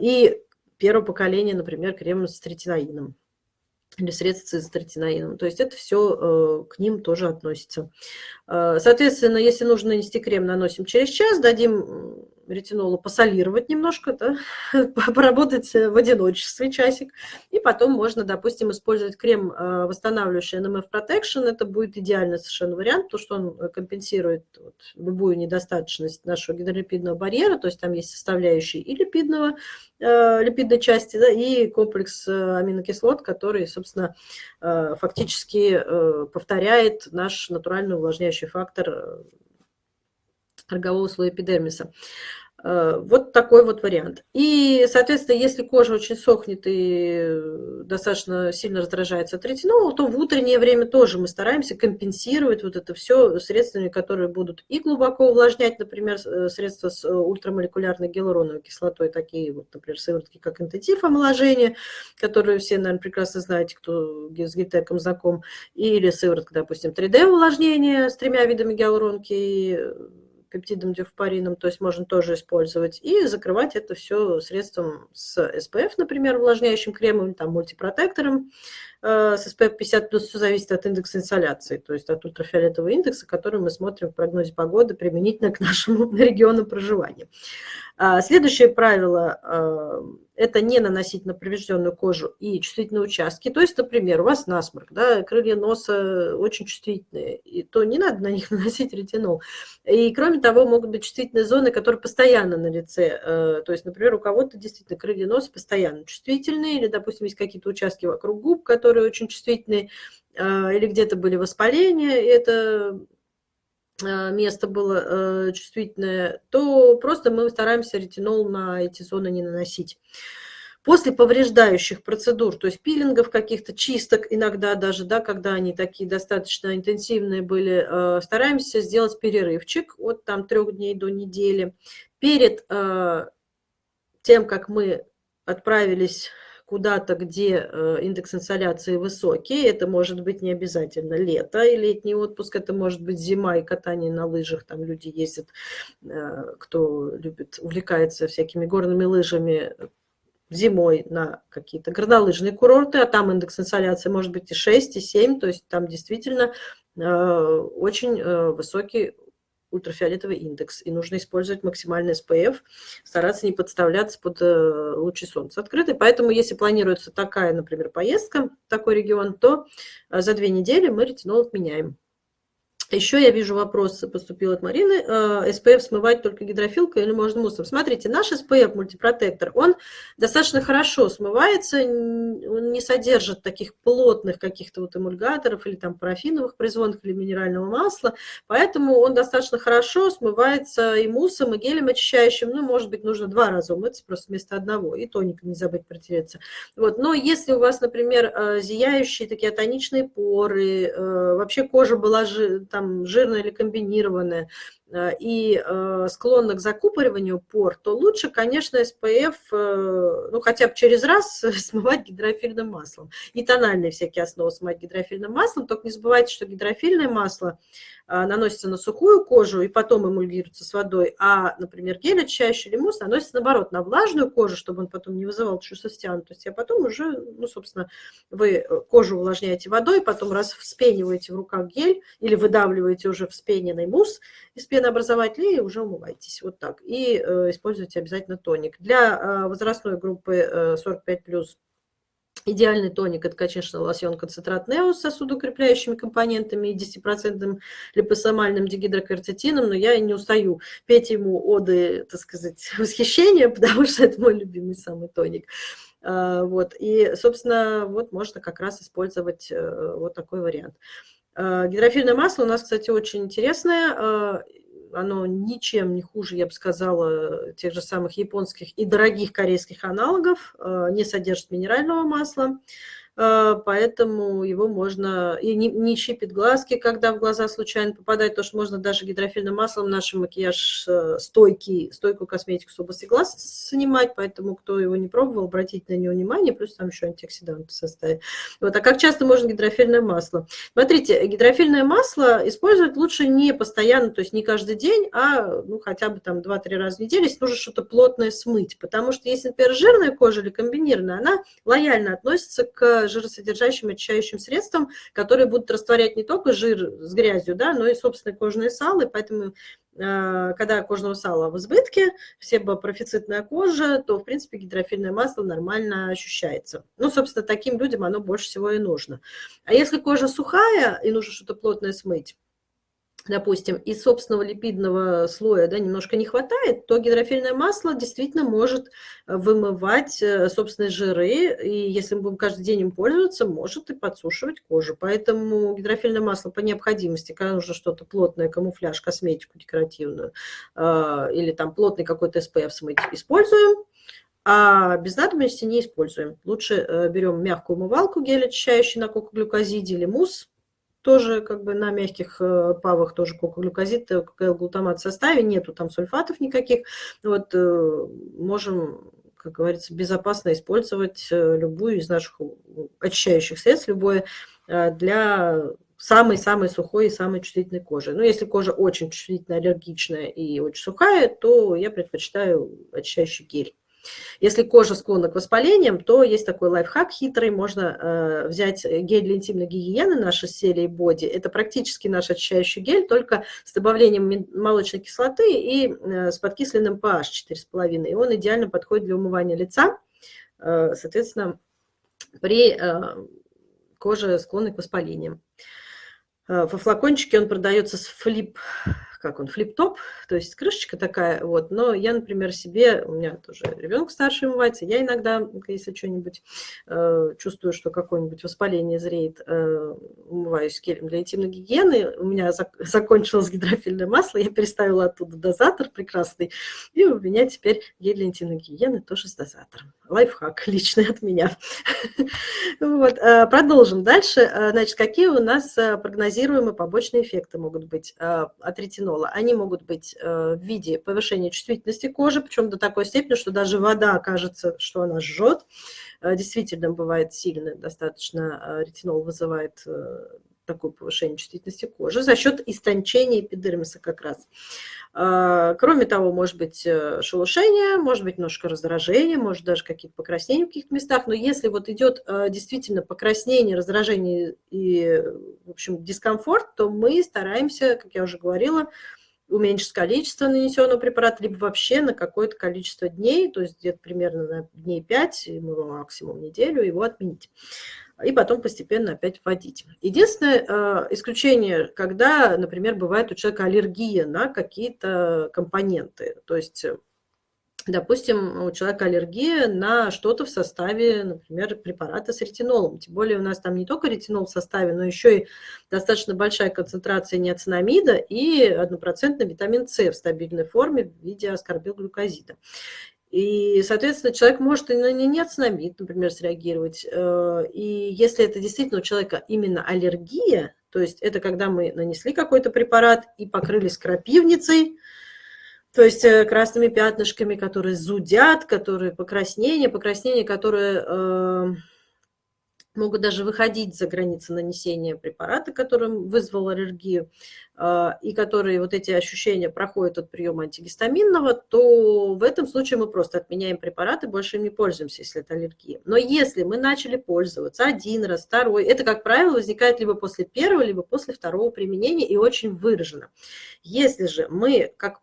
И первого поколения, например, крем с третинаином или средства с цистретинаином. То есть это все к ним тоже относится. Соответственно, если нужно нанести крем, наносим через час, дадим ретинолу посолировать немножко, да, поработать в одиночестве часик, и потом можно, допустим, использовать крем, э, восстанавливающий NMF Protection, это будет идеальный совершенно вариант, потому что он компенсирует вот любую недостаточность нашего гидролипидного барьера, то есть там есть составляющие и липидного, э, липидной части, да, и комплекс аминокислот, который, собственно, фактически повторяет наш натуральный увлажняющий фактор рогового слоя эпидермиса. Э, вот такой вот вариант. И, соответственно, если кожа очень сохнет и достаточно сильно раздражается от ретинола, то в утреннее время тоже мы стараемся компенсировать вот это все средствами, которые будут и глубоко увлажнять, например, э, средства с э, ультрамолекулярной гиалуроновой кислотой, такие вот, например, сыворотки, как интенсив омоложения, которые все, наверное, прекрасно знаете, кто с гельтеком знаком, или сыворотка, допустим, 3D увлажнения с тремя видами гиалуронки, пептидом дюфпарином, то есть можно тоже использовать, и закрывать это все средством с SPF, например, увлажняющим кремом, там, мультипротектором с SPF 50+, все зависит от индекса инсоляции, то есть от ультрафиолетового индекса, который мы смотрим в прогнозе погоды применительно к нашему региону проживания. А, следующее правило а, – это не наносить на поврежденную кожу и чувствительные участки. То есть, например, у вас насморк, да, крылья носа очень чувствительные, и то не надо на них наносить ретинол. И кроме того, могут быть чувствительные зоны, которые постоянно на лице. А, то есть, например, у кого-то действительно крылья носа постоянно чувствительные, или, допустим, есть какие-то участки вокруг губ, которые очень чувствительные, или где-то были воспаления, и это Э, место было э, чувствительное, то просто мы стараемся ретинол на эти зоны не наносить. После повреждающих процедур, то есть пилингов каких-то, чисток иногда даже, да, когда они такие достаточно интенсивные были, э, стараемся сделать перерывчик от там трех дней до недели. Перед тем, как мы отправились куда-то, где э, индекс инсоляции высокий. Это может быть не обязательно лето и летний отпуск, это может быть зима и катание на лыжах. Там люди ездят, э, кто любит, увлекается всякими горными лыжами, зимой на какие-то горнолыжные курорты, а там индекс инсоляции может быть и 6, и 7, то есть там действительно э, очень высокий ультрафиолетовый индекс, и нужно использовать максимальный SPF, стараться не подставляться под э, лучи солнца открытый. Поэтому, если планируется такая, например, поездка в такой регион, то э, за две недели мы ретинол отменяем. Еще я вижу вопрос, поступил от Марины. Э, смывать только гидрофилкой или можно муссом? Смотрите, наш SPF мультипротектор, он достаточно хорошо смывается, он не содержит таких плотных каких-то вот эмульгаторов или там парафиновых производных или минерального масла, поэтому он достаточно хорошо смывается и муссом, и гелем очищающим. Ну, может быть, нужно два раза умыться просто вместо одного, и тоником не забыть протереться. Вот. Но если у вас, например, э, зияющие такие атоничные поры, э, вообще кожа была там там жирное или комбинированное, и э, склонна к закупориванию пор, то лучше, конечно, SPF, э, ну, хотя бы через раз смывать гидрофильным маслом. И тональные всякие основы смывать гидрофильным маслом. Только не забывайте, что гидрофильное масло наносится на сухую кожу и потом эмульгируется с водой, а, например, гель очищающий или мусс наносится, наоборот, на влажную кожу, чтобы он потом не вызывал чувство стянутости, а потом уже, ну, собственно, вы кожу увлажняете водой, потом раз вспениваете в руках гель или выдавливаете уже вспененный мусс из пены пенообразователь и уже умывайтесь. Вот так. И э, используйте обязательно тоник. Для э, возрастной группы э, 45+, Идеальный тоник – это, конечно, лосьон концентрат Нео с сосудоукрепляющими компонентами и 10% липосомальным дигидрокверцетином, но я не устаю петь ему оды, так сказать, восхищения, потому что это мой любимый самый тоник. Э, вот. И, собственно, вот можно как раз использовать э, вот такой вариант. Э, гидрофильное масло у нас, кстати, очень интересное оно ничем не хуже, я бы сказала, тех же самых японских и дорогих корейских аналогов, э, не содержит минерального масла. Э, поэтому его можно, и не, не щипит глазки, когда в глаза случайно попадает, то что можно даже гидрофильным маслом наш макияж э, стойкий, стойкую косметику с области глаз снимать, поэтому кто его не пробовал, обратите на него внимание, плюс там еще антиоксиданты в составе. Вот, а как часто можно гидрофильное масло? Смотрите, гидрофильное масло использовать лучше не постоянно, то есть не каждый день, а ну, хотя бы там 2-3 раза в неделю, если нужно что-то плотное смыть, потому что если, например, жирная кожа или комбинированная, она лояльно относится к жиросодержащим очищающим средствам, которые будут растворять не только жир с грязью, да, но и собственное кожное сало, и поэтому э, когда кожного сала в избытке, себопрофицитная кожа, то, в принципе, гидрофильное масло нормально ощущается. Ну, собственно, таким людям оно больше всего и нужно. А если кожа сухая и нужно что-то плотное смыть, допустим, из собственного липидного слоя да, немножко не хватает, то гидрофильное масло действительно может э, вымывать э, собственные жиры, и если мы будем каждый день им пользоваться, может и подсушивать кожу. Поэтому гидрофильное масло по необходимости, когда нужно что-то плотное, камуфляж, косметику декоративную, э, или там плотный какой-то SPF смыть, используем, а без надобности не используем. Лучше берем мягкую умывалку, гель очищающий на кокоглюкозиде или мусс, тоже как бы на мягких э, павах тоже кокоглюкозид, э, глутамат в составе, нету там сульфатов никаких. Вот э, можем, как говорится, безопасно использовать любую из наших очищающих средств, любое для самой-самой сухой и самой чувствительной кожи. Но если кожа очень чувствительная, аллергичная и очень сухая, то я предпочитаю очищающий гель. Если кожа склонна к воспалениям, то есть такой лайфхак хитрый. Можно э, взять гель для интимной гигиены нашей серии Body. Это практически наш очищающий гель, только с добавлением молочной кислоты и э, с подкисленным pH 4,5. И он идеально подходит для умывания лица. Э, соответственно, при э, коже склонной к воспалениям. Э, во флакончике он продается с флип как он, флип-топ, то есть крышечка такая, вот, но я, например, себе, у меня тоже ребенок старший умывается, я иногда, если что-нибудь э, чувствую, что какое-нибудь воспаление зреет, э, умываюсь гелем для интимной гигиены, у меня зак закончилось гидрофильное масло, я переставила оттуда дозатор прекрасный, и у меня теперь гель для интимной гигиены тоже с дозатором. Лайфхак личный от меня. Вот, э, продолжим дальше. Э, значит, какие у нас э, прогнозируемые побочные эффекты могут быть от ретинола? Ретинола, они могут быть э, в виде повышения чувствительности кожи, причем до такой степени, что даже вода кажется, что она жжет. Э, действительно, бывает сильно достаточно э, ретинол вызывает такое повышение чувствительности кожи за счет истончения эпидермиса как раз. Кроме того, может быть шелушение, может быть немножко раздражение, может даже какие-то покраснения в каких-то местах, но если вот идет действительно покраснение, раздражение и, в общем, дискомфорт, то мы стараемся, как я уже говорила, уменьшить количество нанесенного препарата, либо вообще на какое-то количество дней, то есть где-то примерно на дней 5, максимум неделю, его отменить и потом постепенно опять вводить. Единственное э, исключение, когда, например, бывает у человека аллергия на какие-то компоненты. То есть, допустим, у человека аллергия на что-то в составе, например, препарата с ретинолом. Тем более у нас там не только ретинол в составе, но еще и достаточно большая концентрация неоцинамида и однопроцентный витамин С в стабильной форме в виде аскорбилглюкозида. И, соответственно, человек может и на неоцинамид, например, среагировать. Э, и если это действительно у человека именно аллергия, то есть это когда мы нанесли какой-то препарат и покрылись крапивницей, то есть э, красными пятнышками, которые зудят, которые покраснения, покраснения, которые э, могут даже выходить за границы нанесения препарата, которым вызвал аллергию, а, и которые вот эти ощущения проходят от приема антигистаминного, то в этом случае мы просто отменяем препараты, больше им не пользуемся, если это аллергия. Но если мы начали пользоваться один раз, второй, это, как правило, возникает либо после первого, либо после второго применения и очень выражено. Если же мы, как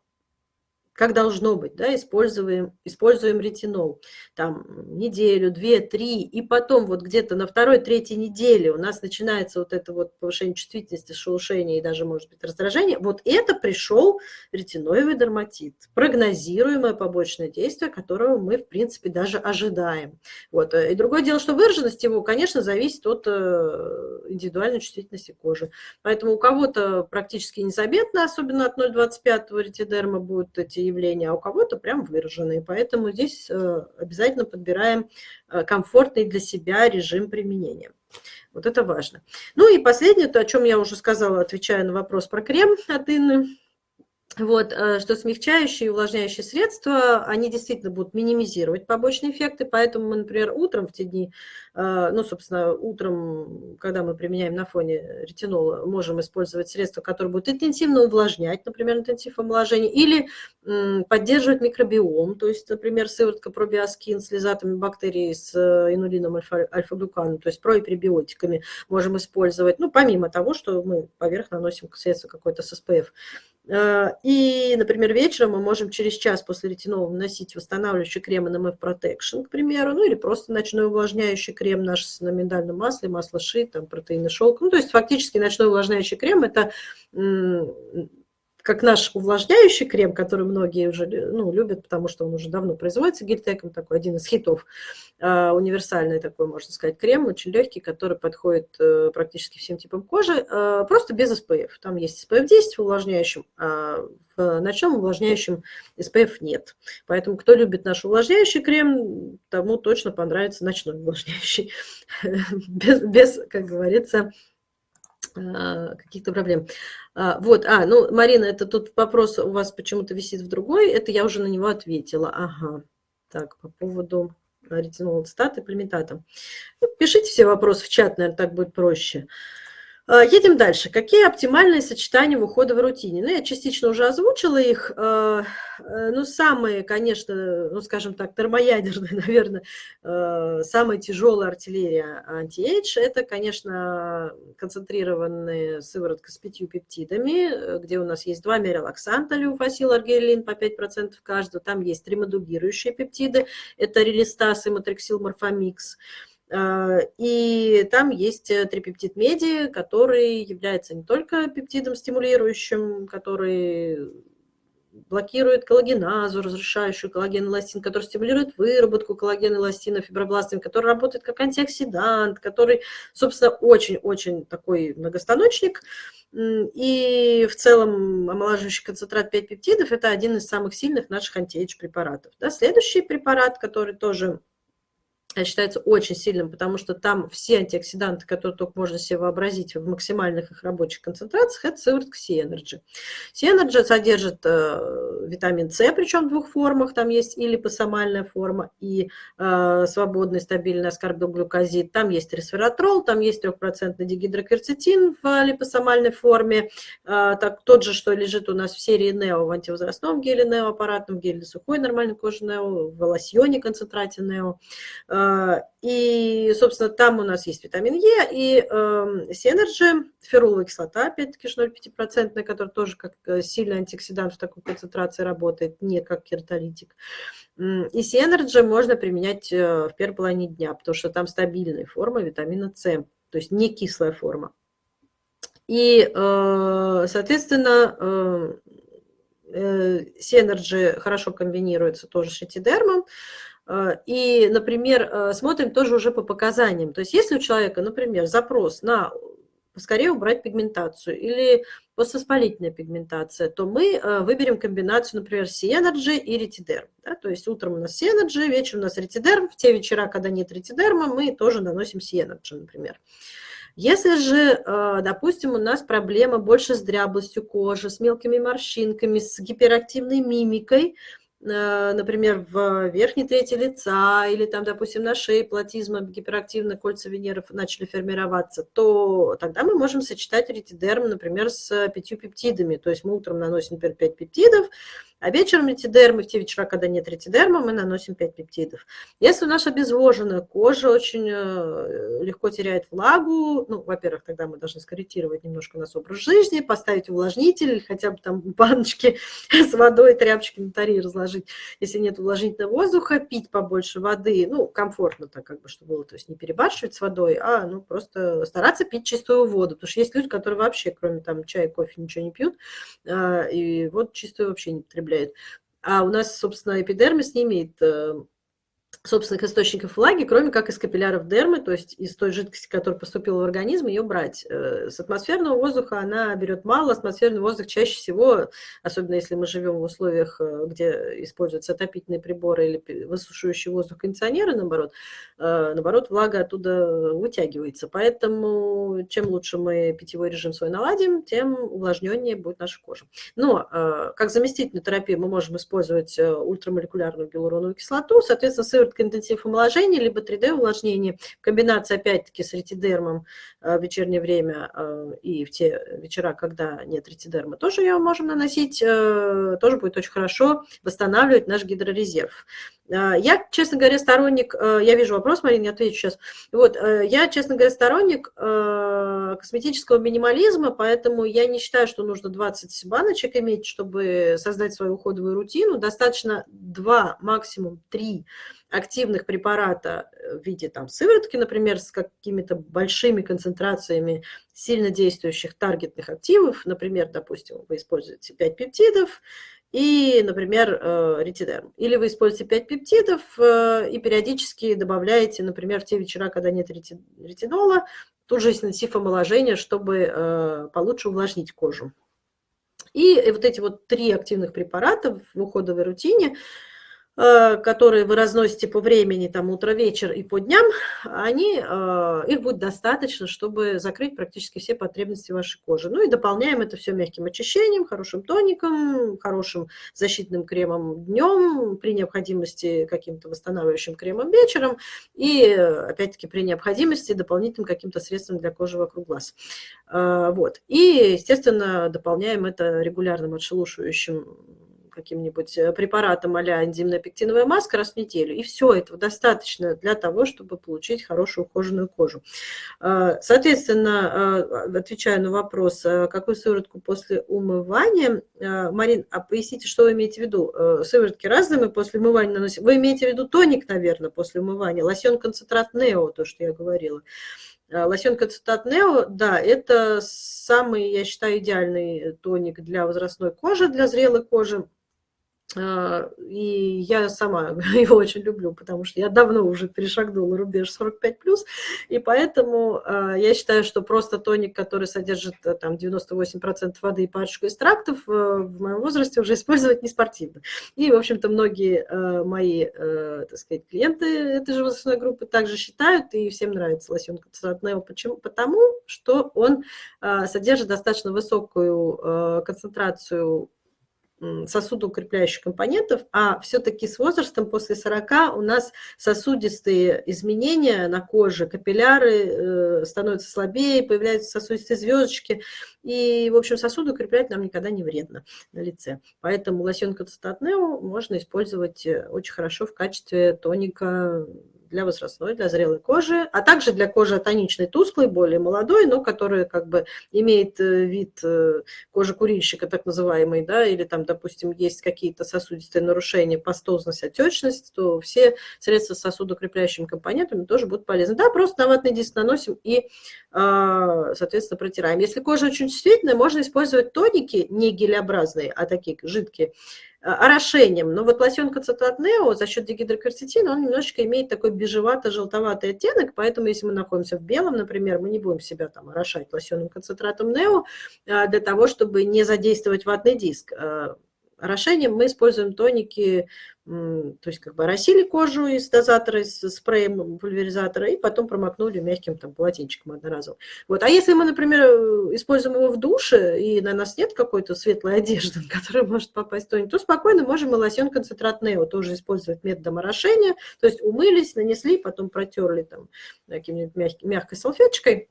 как должно быть, да, используем, используем ретинол, там, неделю, две, три, и потом вот где-то на второй, третьей неделе у нас начинается вот это вот повышение чувствительности, шелушение и даже, может быть, раздражение, вот это пришел ретиноевый дерматит, прогнозируемое побочное действие, которого мы, в принципе, даже ожидаем. Вот. И другое дело, что выраженность его, конечно, зависит от э, индивидуальной чувствительности кожи. Поэтому у кого-то практически незаметно, особенно от 0,25 ретидерма будут эти явления, а у кого-то прям выраженные. Поэтому здесь э, обязательно подбираем э, комфортный для себя режим применения. Вот это важно. Ну и последнее, то, о чем я уже сказала, отвечая на вопрос про крем от Инны. Вот, э, что смягчающие и увлажняющие средства, они действительно будут минимизировать побочные эффекты, поэтому мы, например, утром в те дни, э, ну, собственно, утром, когда мы применяем на фоне ретинола, можем использовать средства, которые будут интенсивно увлажнять, например, интенсив омоложения, или поддерживать микробиом, то есть, например, сыворотка пробиоскин с лизатами бактерий с э, инулином альфа-глюканом, то есть проипребиотиками можем использовать, ну, помимо того, что мы поверх наносим средство какое-то с СПФ и, например, вечером мы можем через час после ретинола наносить восстанавливающий крем NMF Protection, к примеру, ну или просто ночной увлажняющий крем наш на миндальном масле, масло ши, там протеины шелк. Ну, то есть фактически ночной увлажняющий крем – это как наш увлажняющий крем, который многие уже ну, любят, потому что он уже давно производится гельтеком, такой один из хитов, э, универсальный такой, можно сказать, крем, очень легкий, который подходит э, практически всем типам кожи, э, просто без SPF. Там есть SPF 10 в увлажняющем, а в ночном увлажняющем SPF нет. Поэтому кто любит наш увлажняющий крем, тому точно понравится ночной увлажняющий, без, без как говорится, каких-то проблем. А, вот, а, ну, Марина, это тут вопрос у вас почему-то висит в другой, это я уже на него ответила. Ага, так, по поводу ретинола ацетата и пальмитата. Ну, пишите все вопросы в чат, наверное, так будет проще. А, едем дальше. Какие оптимальные сочетания в ухода в рутине? Ну, я частично уже озвучила их. А, э, ну, самые, конечно, ну, скажем так, термоядерные, наверное, самая тяжелая артиллерия anti-age – это, конечно, концентрированные сыворотка с пятью пептидами, где у нас есть два мерилаксанта, люфасил, аргелин по 5% каждого. Там есть три модулирующие пептиды – это релистаз и матриксил морфомикс. А, и там есть э, трипептид меди, который является не только пептидом стимулирующим, который блокирует коллагеназу, разрушающую коллаген эластин, который стимулирует выработку коллагена эластина фибробластами, который работает как антиоксидант, который, собственно, очень-очень такой многостаночник. И в целом омолаживающий концентрат 5 пептидов – это один из самых сильных наших anti-age препаратов. Да, следующий препарат, который тоже считается очень сильным, потому что там все антиоксиданты, которые только можно себе вообразить в максимальных их рабочих концентрациях, это сыворотка C-Energy. C-Energy содержит э, витамин С, причем в двух формах, там есть и липосомальная форма, и э, свободный стабильный аскорбилглюкозид, там есть ресвератрол, там есть 3% дигидрокверцетин в липосомальной форме, э, так, тот же, что лежит у нас в серии Neo, в антивозрастном геле Neo, аппаратном геле сухой нормальной кожи Neo, в лосьоне концентрате Neo, а, и, собственно, там у нас есть витамин Е и э, C-Energy, феруловая кислота, опять-таки 0,5%, которая тоже как э, сильный антиоксидант в такой концентрации работает, не как кератолитик. И C-Energy можно применять э, в первой половине дня, потому что там стабильная форма витамина С, то есть не кислая форма. И, э, соответственно, C-Energy хорошо комбинируется тоже с этидермом, Э, и, например, э, смотрим тоже уже по показаниям. То есть если у человека, например, запрос на поскорее убрать пигментацию или поствоспалительная пигментация, то мы э, выберем комбинацию, например, C-Energy и Retiderm. Да? То есть утром у нас C-Energy, вечером у нас Retiderm. В те вечера, когда нет Retiderm а, мы тоже наносим C-Energy, например. Если же, допустим, у нас проблема больше с дряблостью кожи, с мелкими морщинками, с гиперактивной мимикой, Э, например, в верхней трети лица или там, допустим, на шее платизма гиперактивно кольца Венеры начали формироваться, то тогда мы можем сочетать ретидерм, например, с пятью пептидами. То есть мы утром наносим, например, 5 пептидов, а вечером ретидермы, в те вечера, когда нет ретидерма, мы наносим 5 пептидов. Если наша обезвоженная кожа очень э, легко теряет влагу, ну, во-первых, тогда мы должны скорректировать немножко наш образ жизни, поставить увлажнитель хотя бы там баночки с водой, тряпочки на таре разложить. Если нет увлажнительного воздуха, пить побольше воды, ну, комфортно так как бы, чтобы было, то есть не перебарщивать с водой, а, ну, просто стараться пить чистую воду, потому что есть люди, которые вообще, кроме там чая, кофе, ничего не пьют, а, и вот чистую вообще не потребляют потребляет. А у нас, собственно, эпидермис не имеет э, собственных источников влаги, кроме как из капилляров дермы, то есть из той жидкости, которая поступила в организм, ее брать. Э, с атмосферного воздуха она берет мало, атмосферный воздух чаще всего, особенно если мы живем в условиях, э, где используются отопительные приборы или высушивающий воздух кондиционеры, наоборот, э, наоборот, влага оттуда вытягивается. Поэтому чем лучше мы питьевой режим свой наладим, тем увлажненнее будет наша кожа. Но как заместительную терапию мы можем использовать ультрамолекулярную гиалуроновую кислоту, соответственно, сыворотка интенсив омоложения, либо 3D увлажнение. Комбинация опять-таки с ретидермом э, в вечернее время э, и в те вечера, когда нет ретидерма, тоже ее можем наносить, э, тоже будет очень хорошо восстанавливать наш гидрорезерв. Я, честно говоря, сторонник, я вижу вопрос, Марина, я отвечу сейчас. Вот, я, честно говоря, сторонник косметического минимализма, поэтому я не считаю, что нужно 20 баночек иметь, чтобы создать свою уходовую рутину. Достаточно 2, максимум 3 активных препарата в виде там, сыворотки, например, с какими-то большими концентрациями сильно действующих таргетных активов, например, допустим, вы используете 5 пептидов, и, например, э, ретидерм. Или вы используете 5 пептидов э, и периодически добавляете, например, в те вечера, когда нет ретинола, тут же интенсив омоложения, чтобы э, получше увлажнить кожу. И вот эти вот три активных препарата в уходовой рутине – которые вы разносите по времени, там, утро-вечер и по дням, они, э, их будет достаточно, чтобы закрыть практически все потребности вашей кожи. Ну и дополняем это все мягким очищением, хорошим тоником, хорошим защитным кремом днем, при необходимости каким-то восстанавливающим кремом вечером и, опять-таки, при необходимости дополнительным каким-то средством для кожи вокруг глаз. Э, вот. И, естественно, дополняем это регулярным отшелушивающим каким-нибудь э, препаратом а-ля энзимно-пектиновая маска раз в неделю. И все этого достаточно для того, чтобы получить хорошую ухоженную кожу. А, соответственно, а, отвечаю на вопрос, а какую сыворотку после умывания. Марин, а поясните, что вы имеете в виду? Э, сыворотки разные мы после умывания наносим. Вы имеете в виду тоник, наверное, после умывания? Лосьон-концентрат Нео, то, что я говорила. Лосьон концентрат Нео, да, это самый, я считаю, идеальный тоник для возрастной кожи, для зрелой кожи. А, и я сама его очень люблю, потому что я давно уже перешагнула рубеж 45+, и поэтому а, я считаю, что просто тоник, который содержит э, там 98% воды и парочку экстрактов, э, в моем возрасте уже использовать не спортивно. И, в общем-то, многие э, мои, так сказать, клиенты этой же возрастной группы также считают, и всем нравится лосьон концентрат Нео. Почему? Потому что он содержит достаточно высокую концентрацию сосудоукрепляющих компонентов, а все-таки с возрастом после 40 у нас сосудистые изменения на коже, капилляры э, становятся слабее, появляются сосудистые звездочки, и, в общем, сосуды укреплять нам никогда не вредно на лице. Поэтому лосьон Константат можно использовать э, очень хорошо в качестве тоника для возрастной, для зрелой кожи, а также для кожи тоничной, тусклой, более молодой, но которая как бы имеет э, вид э, кожи курильщика, так называемый, да, или там, допустим, есть какие-то сосудистые нарушения, пастозность, отечность, то все средства с сосудокрепляющими компонентами тоже будут полезны. Да, просто на ватный диск наносим и, а, соответственно, протираем. Если кожа очень чувствительная, можно использовать тоники, не гелеобразные, а такие жидкие, орошением. Но вот лосьон концентрат Нео за счет дигидрокверцетина, он немножечко имеет такой бежевато-желтоватый оттенок, поэтому если мы находимся в белом, например, мы не будем себя там орошать лосьоном концентратом Нео э, для того, чтобы не задействовать ватный диск. Э, орошением мы используем тоники то есть как бы оросили кожу из дозатора, из спреем пульверизатора, и потом промокнули мягким там полотенчиком одноразовым. Вот. А если мы, например, используем его в душе, и на нас нет какой-то светлой одежды, на которую может попасть тоник, то спокойно можем и лосьон концентрат Нео тоже использовать методом орошения, то есть умылись, нанесли, потом протерли там каким-нибудь мягкой салфеточкой,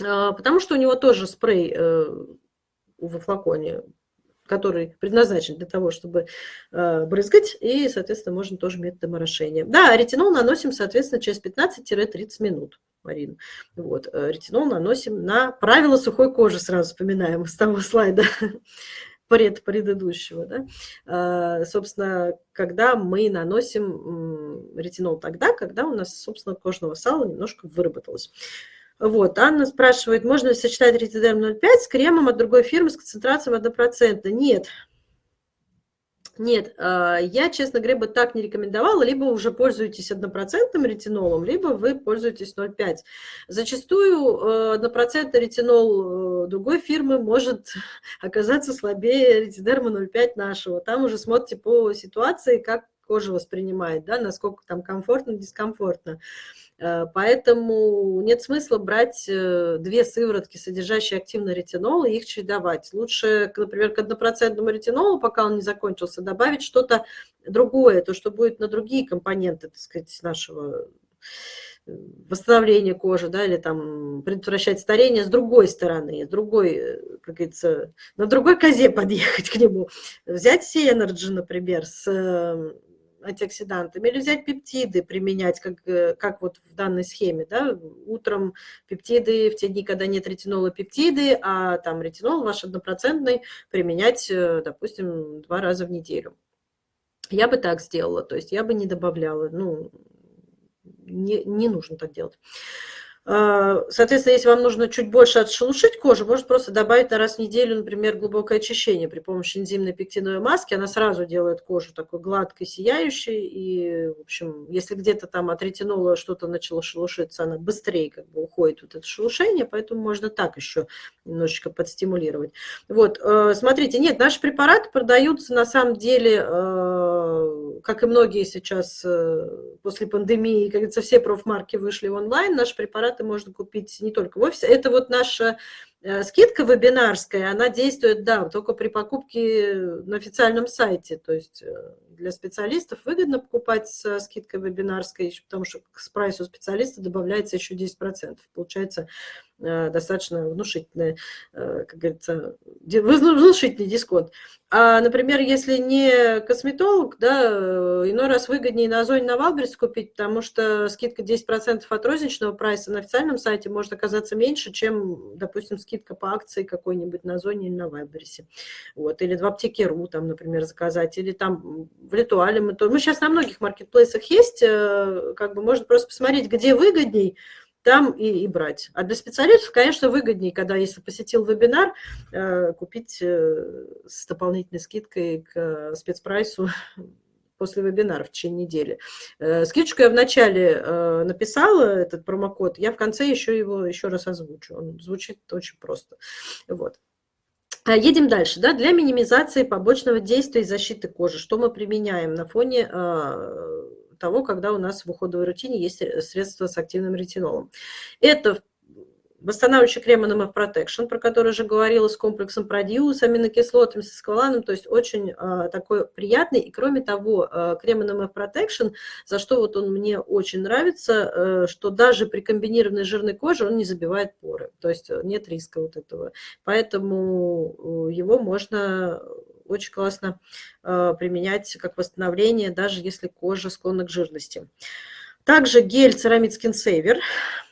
а, потому что у него тоже спрей э, во флаконе который предназначен для того, чтобы э, брызгать, и, соответственно, можно тоже методом орошения. Да, ретинол наносим, соответственно, через 15-30 минут, Марина. Вот, э, ретинол наносим на правила сухой кожи, сразу вспоминаем с того слайда пред предыдущего. Да? Э, собственно, когда мы наносим ретинол тогда, когда у нас, собственно, кожного сала немножко выработалось. Вот, Анна спрашивает, можно ли сочетать ретидерм 0,5 с кремом от другой фирмы с концентрацией 1%? Нет. Нет, а, я, честно говоря, бы так не рекомендовала. Либо уже пользуетесь однопроцентным ретинолом, либо вы пользуетесь 0,5. Зачастую 1% э, ретинол э, другой фирмы может оказаться слабее ретидерма 0,5 нашего. Там уже смотрите по ситуации, как кожа воспринимает, да, насколько там комфортно, дискомфортно. Поэтому нет смысла брать э, две сыворотки, содержащие активный ретинол, и их чередовать. Лучше, например, к однопроцентному ретинолу, пока он не закончился, добавить что-то другое, то, что будет на другие компоненты, так сказать, нашего э, восстановления кожи, да, или там предотвращать старение с другой стороны, с другой, как говорится, на другой козе подъехать к нему. Взять Сенерджи, например, с антиоксидантами, или взять пептиды, применять, как, э, как вот в данной схеме, да, утром пептиды в те дни, когда нет ретинола, пептиды, а там ретинол ваш однопроцентный применять, э, допустим, два раза в неделю. Я бы так сделала, то есть я бы не добавляла, ну, не, не нужно так делать. А, соответственно, если вам нужно чуть больше отшелушить кожу, можно просто добавить на раз в неделю, например, глубокое очищение при помощи энзимной пектиновой маски. Она сразу делает кожу такой гладкой, сияющей. И, в общем, если где-то там от ретинола что-то начало шелушиться, она быстрее как бы уходит вот это шелушение, поэтому можно так еще немножечко подстимулировать. Вот, э, смотрите, нет, наши препараты продаются на самом деле, э, как и многие сейчас э, после пандемии, как говорится, все профмарки вышли онлайн, наши препараты препараты можно купить не только в офисе. Это вот наша э, скидка вебинарская, она действует, да, только при покупке на официальном сайте. То есть э, для специалистов выгодно покупать с скидкой вебинарской, потому что к прайсу специалиста добавляется еще 10%. Получается достаточно внушительный, как говорится, внушительный дисконт. А, например, если не косметолог, да, э, иной раз выгоднее на Озоне на Wildberries купить, потому что скидка 10% от розничного прайса на официальном сайте может оказаться меньше, чем, допустим, скидка по акции какой-нибудь на Озоне или на Wildberries е. Вот. Или в аптеке РУ, там, например, заказать, или там в Летуале. Мы, то... мы сейчас на многих маркетплейсах есть, э, как бы можно просто посмотреть, где выгодней, там и, и брать. А для специалистов, конечно, выгоднее, когда, если посетил вебинар, э, купить э, с дополнительной скидкой к э, спецпрайсу после вебинара в течение недели. Скидочку я вначале написала, этот промокод, я в конце еще его еще раз озвучу. Он звучит очень просто. Вот. Едем дальше. Да? Для минимизации побочного действия и защиты кожи, что мы применяем на фоне того, когда у нас в уходовой рутине есть средства с активным ретинолом. Это восстанавливающий крем NMF Protection, про который уже говорила, с комплексом продиус, аминокислотами, с эскваланом, то есть очень э, такой приятный. И кроме того, э, крем NMF Protection, за что вот он мне очень нравится, э, что даже при комбинированной жирной коже он не забивает поры, то есть нет риска вот этого. Поэтому его можно очень классно э, применять как восстановление, даже если кожа склонна к жирности. Также гель Ceramid Skin Saver.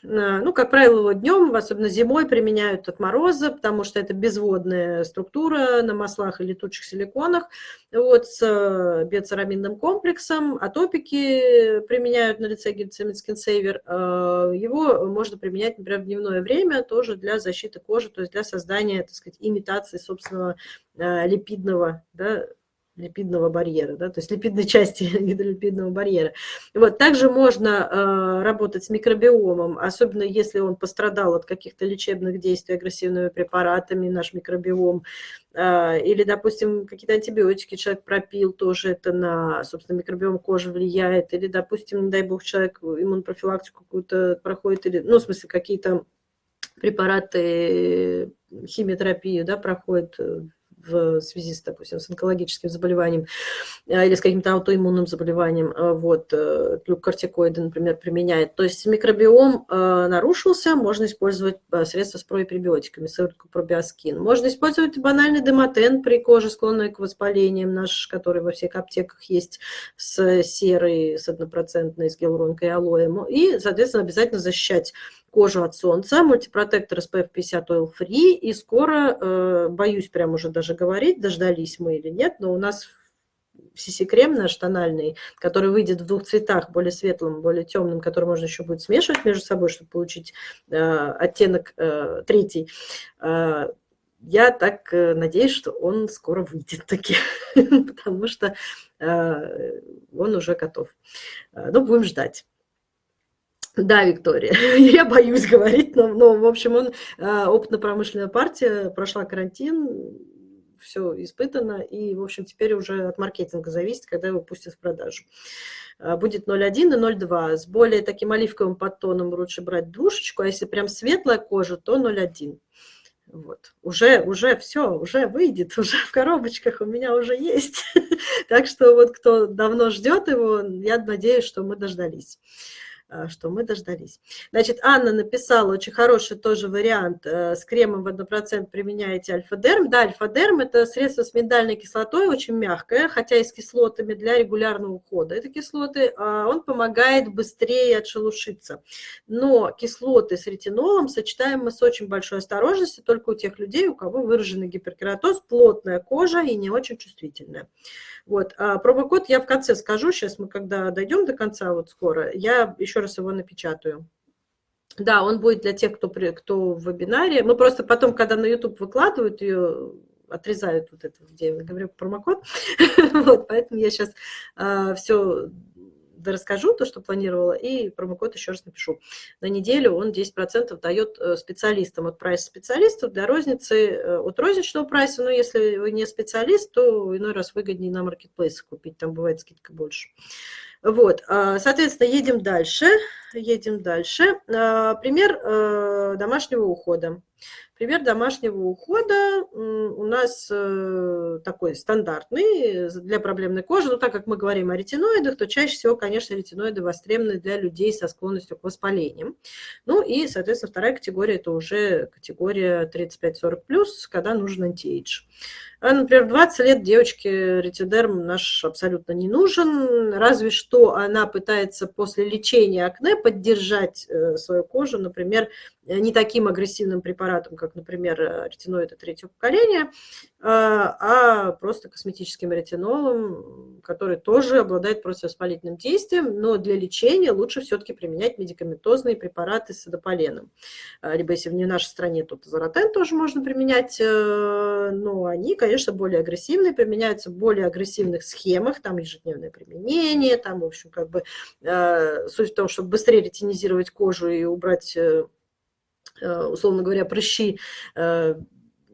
Э, ну, как правило, его днем, особенно зимой, применяют от мороза, потому что это безводная структура на маслах и летучих силиконах. Вот, с э, биоцерамидным комплексом. Атопики применяют на лице гель Ceramid Skin Saver. Его можно применять, например, в дневное время, тоже для защиты кожи, то есть для создания, так сказать, имитации собственного липидного да, липидного барьера, да, то есть липидной части гидролипидного барьера. Вот, также можно э, работать с микробиомом, особенно если он пострадал от каких-то лечебных действий агрессивными препаратами, наш микробиом, э, или, допустим, какие-то антибиотики человек пропил, тоже это на, собственно, микробиом кожи влияет, или, допустим, не дай бог, человек иммунопрофилактику какую-то проходит, или, ну, в смысле, какие-то препараты, химиотерапию, да, проходит в связи с, допустим, с онкологическим заболеванием э, или с каким-то аутоиммунным заболеванием, э, вот, э, например, применяет. То есть микробиом нарушился, можно использовать средства с пробиотиками, сыворотку пробиоскин. Можно использовать банальный демотен при коже, склонной к воспалениям, наш, который во всех аптеках есть, с серой, с однопроцентной, с гиалуронкой и алоем. И, соответственно, обязательно защищать кожу от солнца, мультипротектор SPF 50 Oil Free, и скоро, э, боюсь прям уже даже говорить, дождались мы или нет, но у нас CC-крем наш тональный, который выйдет в двух цветах, более светлым, более темным, который можно еще будет смешивать между собой, чтобы получить э, оттенок э, третий. Э, я так э, надеюсь, что он скоро выйдет таки, потому что э, он уже готов. Э, ну, будем ждать. Да, Виктория, я боюсь говорить, но, но в общем, он а, опытно-промышленная партия, прошла карантин, все испытано, и, в общем, теперь уже от маркетинга зависит, когда его пустят в продажу. А, будет 0,1 и 0,2. С более таким оливковым подтоном лучше брать двушечку, а если прям светлая кожа, то 0,1. Вот. Уже, уже все, уже выйдет, уже в коробочках у меня уже есть. так что вот кто давно ждет его, я надеюсь, что мы дождались. А, что мы дождались. Значит, Анна написала очень хороший тоже вариант. Э, с кремом в 1% применяете альфа-дерм. Да, альфа-дерм – это средство с миндальной кислотой, очень мягкое, хотя и с кислотами для регулярного ухода. Это кислоты, а, он помогает быстрее отшелушиться. Но кислоты с ретинолом сочетаем мы с очень большой осторожностью только у тех людей, у кого выраженный гиперкератоз, плотная кожа и не очень чувствительная. Вот. А промокод я в конце скажу, сейчас мы когда дойдем до конца, вот скоро, я еще раз его напечатаю. Да, он будет для тех, кто, кто в вебинаре. Мы просто потом, когда на YouTube выкладывают ее, отрезают вот это, где я говорю промокод. вот, поэтому я сейчас а, все расскажу то, что планировала, и промокод еще раз напишу. На неделю он 10% дает э, специалистам от прайса специалистов для розницы, э, от розничного прайса, но если вы не специалист, то иной раз выгоднее на маркетплейсе купить, там бывает скидка больше. Вот, а, соответственно, едем дальше. Едем дальше. А, пример э, домашнего ухода. Пример домашнего ухода у нас э, такой стандартный для проблемной кожи. Но так как мы говорим о ретиноидах, то чаще всего, конечно, ретиноиды востребованы для людей со склонностью к воспалениям. Ну и, соответственно, вторая категория – это уже категория 35-40+, когда нужен антиэйдж. А, например, в 20 лет девочке ретидерм наш абсолютно не нужен, разве что она пытается после лечения акне поддержать э, свою кожу, например, не таким агрессивным препаратом, как, например, ретиноиды третьего поколения, а, а просто косметическим ретинолом, который тоже обладает противовоспалительным действием, но для лечения лучше все-таки применять медикаментозные препараты с адополеном. Либо если не в нашей стране, то тазоротен тоже можно применять, э, но они, конечно, более агрессивные, применяются в более агрессивных схемах, там ежедневное применение, там, в общем, как бы э, суть в том, чтобы быстрее ретинизировать кожу и убрать э, условно говоря, прыщи